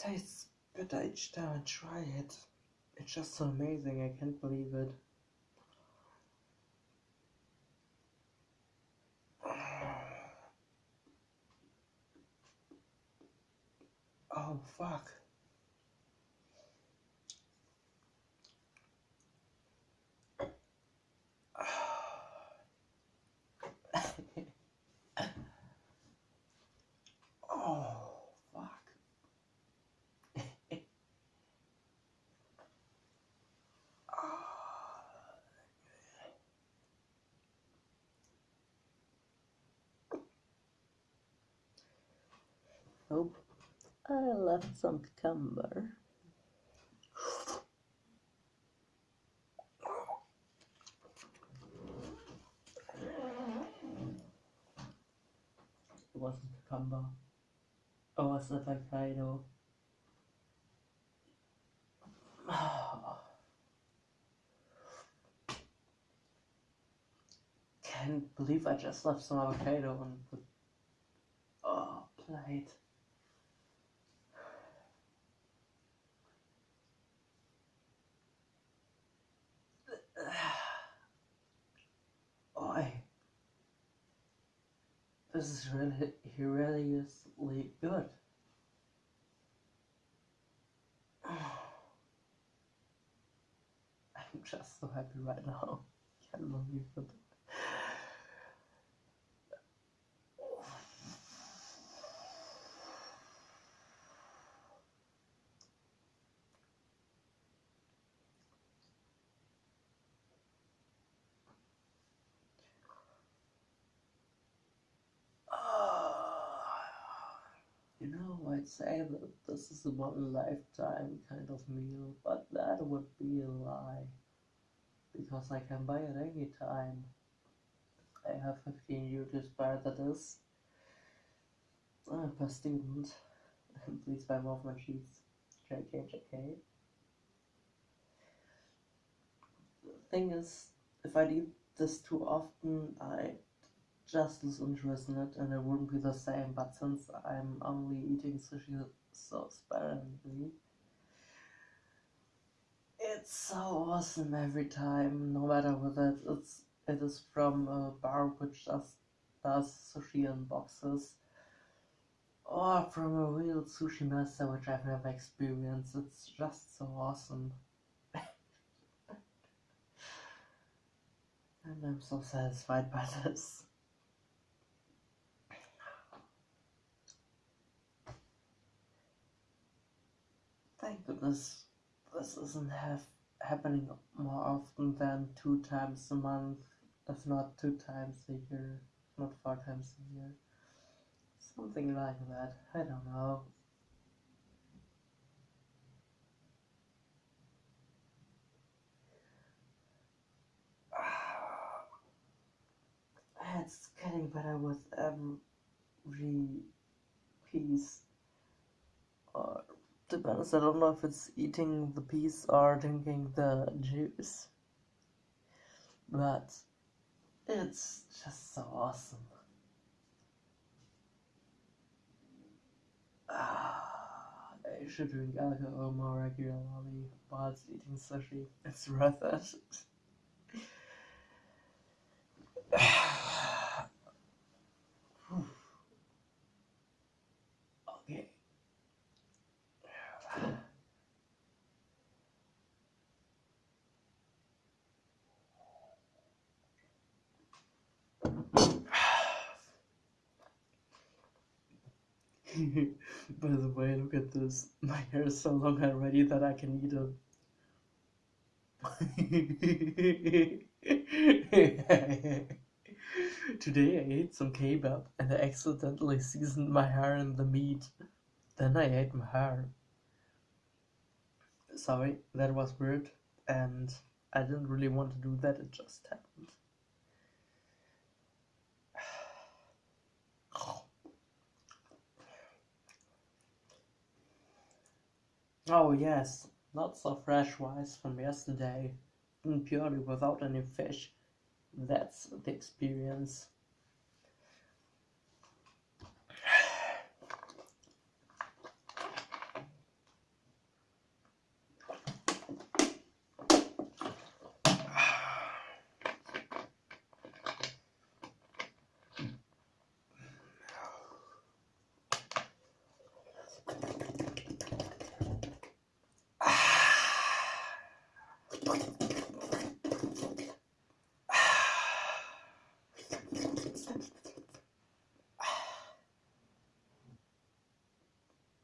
tastes better each time I try it. It's just so amazing, I can't believe it. Oh, fuck. oh, fuck. Nope. I left some cucumber. It wasn't cucumber. Oh, it was avocado. Can't believe I just left some avocado on the oh, plate. This is really, really good. I'm just so happy right now. Can't believe it. You know might say that this is a one lifetime kind of meal, but that would be a lie. Because I can buy it any time. I have 15 euro spare, that is. I'm Ah, bestimmt. Please buy more of my cheese. JK, JK. The thing is, if I eat this too often, I just lose interest in it and it wouldn't be the same. But since I'm only eating sushi so sparingly, it's so awesome every time, no matter whether it's it is from a bar which just does sushi in boxes or from a real sushi master which I've never experienced. It's just so awesome. and I'm so satisfied by this. Thank goodness this isn't have happening more often than two times a month, if not two times a year, not four times a year. Something like that. I don't know. It's getting better with every piece. Or to be honest, I don't know if it's eating the piece or drinking the juice. But it's just so awesome. Ah, I should drink alcohol more regularly whilst eating sushi. It's worth it. okay. By the way, look at this. My hair is so long already that I can eat it. Today I ate some kebab and I accidentally seasoned my hair in the meat. Then I ate my hair. Sorry, that was weird and I didn't really want to do that, it just happened. Oh yes, lots of fresh rice from yesterday, and purely without any fish. That's the experience.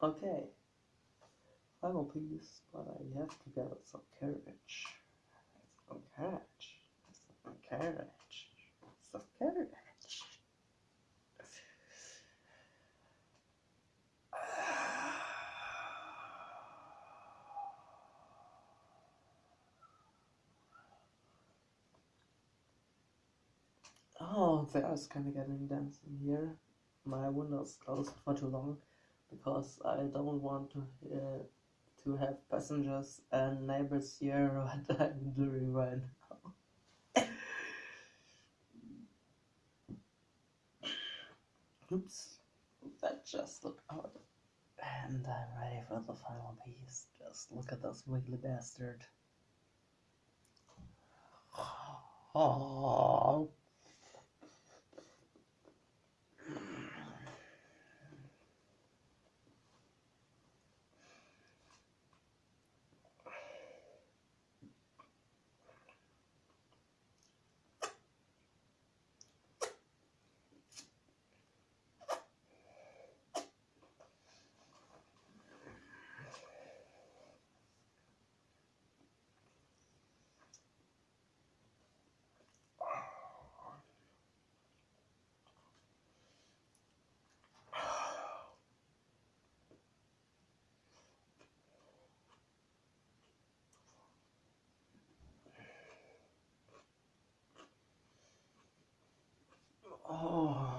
Okay. But I have to get some courage. Some courage. Some courage. Some courage. Oh, the air is kind of getting dense in here. My window's closed for too long because I don't want to uh, to have passengers and neighbors hear what I'm doing right now. Oops, that just looked out. And I'm ready for the final piece. Just look at this wiggly bastard. Oh. Oh.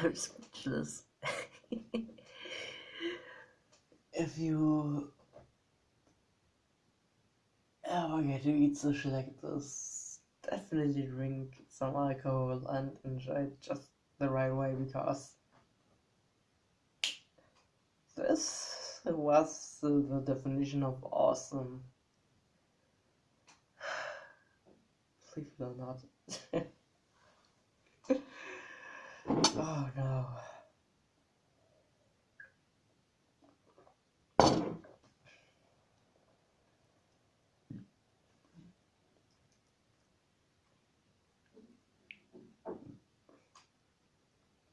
I'm speechless. if you ever get to eat sushi like this, definitely drink some alcohol and enjoy it just the right way because this was the definition of awesome. Believe it or not. oh no.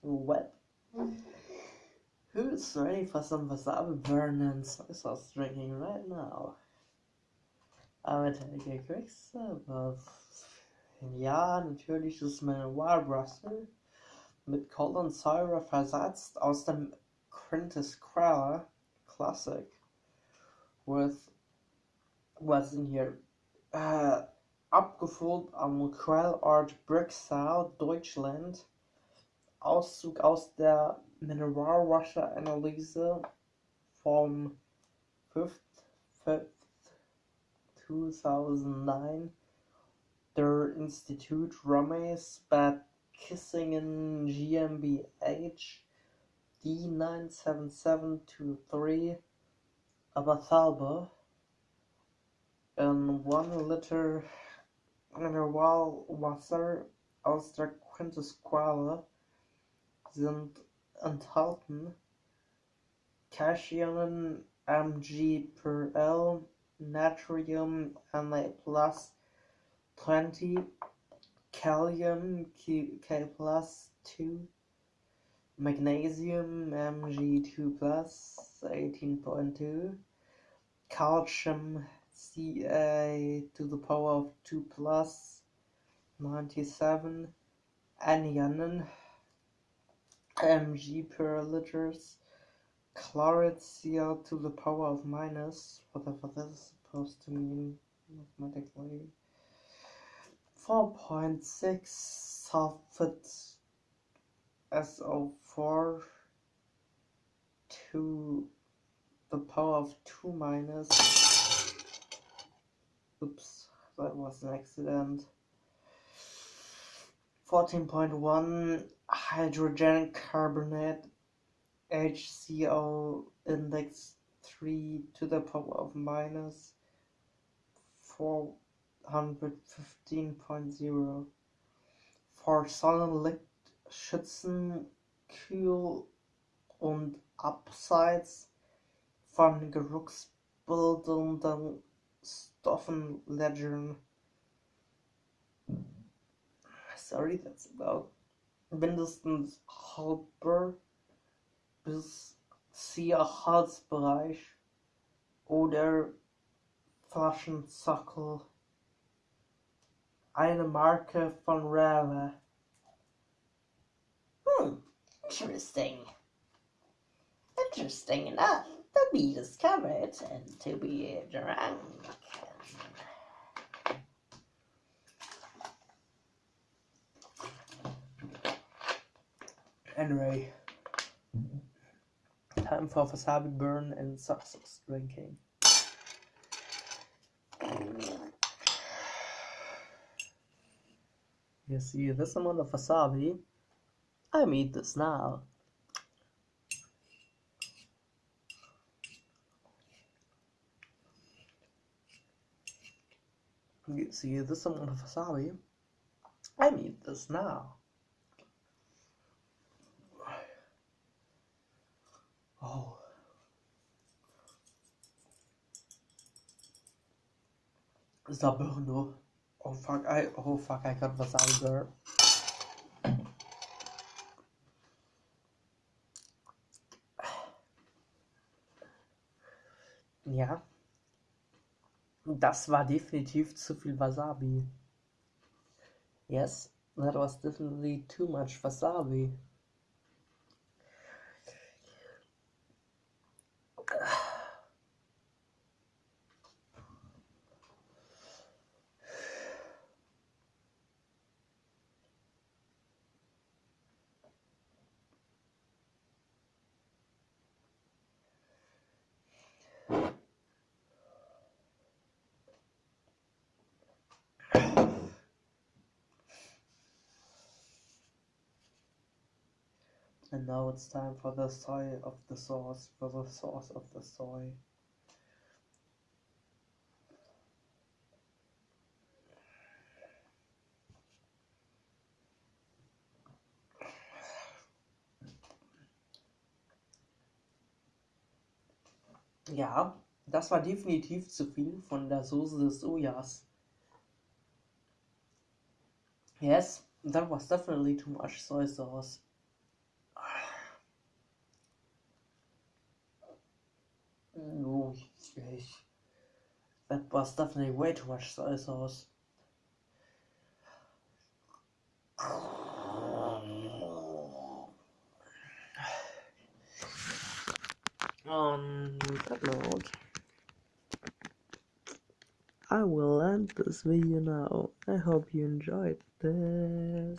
What? Who's ready for some wasabi burn and soy sauce drinking right now? Aber take a quick sip of ja, natürliches Mineralwasser mit Colin Sayre versetzt aus dem Quintus Crowell Classic with was denn hier äh, abgefüllt am Quell Art Brixau, Deutschland Auszug aus der Mineralwasseranalyse vom 5. 5. 2009 der Institut Rameses Bad Kissingen GmbH D97723 Abathalbe in 1 Liter Mineralwasser aus der Quintesquelle sind enthalten. Cationin Mg per L, Natrium Na plus 20, Kalium K plus 2, Magnesium Mg2 plus 18.2, Calcium Ca to the power of 2 plus 97, anion mg per liters, chloride Cl to the power of minus, whatever that is supposed to mean mathematically, 4.6 sulfate SO4 to the power of 2 minus, oops, that was an accident, 14.1 hydrogen carbonate HCO index 3 to the power of minus 415.0 for Sonnenlicht schützen, Kühl und Abseits von geruchsbildenden Stoffen ledgern. Sorry, that's about mindestens halber bis sehr Halsbereich oder Flaschensockel. Eine Marke von Rave. Hmm, interesting. Interesting enough to be discovered and to be drunk. Anyway, time for wasabi burn and success drinking. You see this amount of wasabi? I eat this now. You see this amount of wasabi? I eat this now. Oh. Zaberno. Oh fuck, I oh fuck, I got wasabi burn. Ja. Das war definitiv zu viel Wasabi. Yes, that was definitely too much wasabi. Now it's time for the soy of the sauce, for the sauce of the soy. Ja, das war definitiv zu viel von der Soße des Sojas. Yes, that was definitely too much soy sauce. No, that was definitely way too much soy sauce. On that note, I will end this video now. I hope you enjoyed this.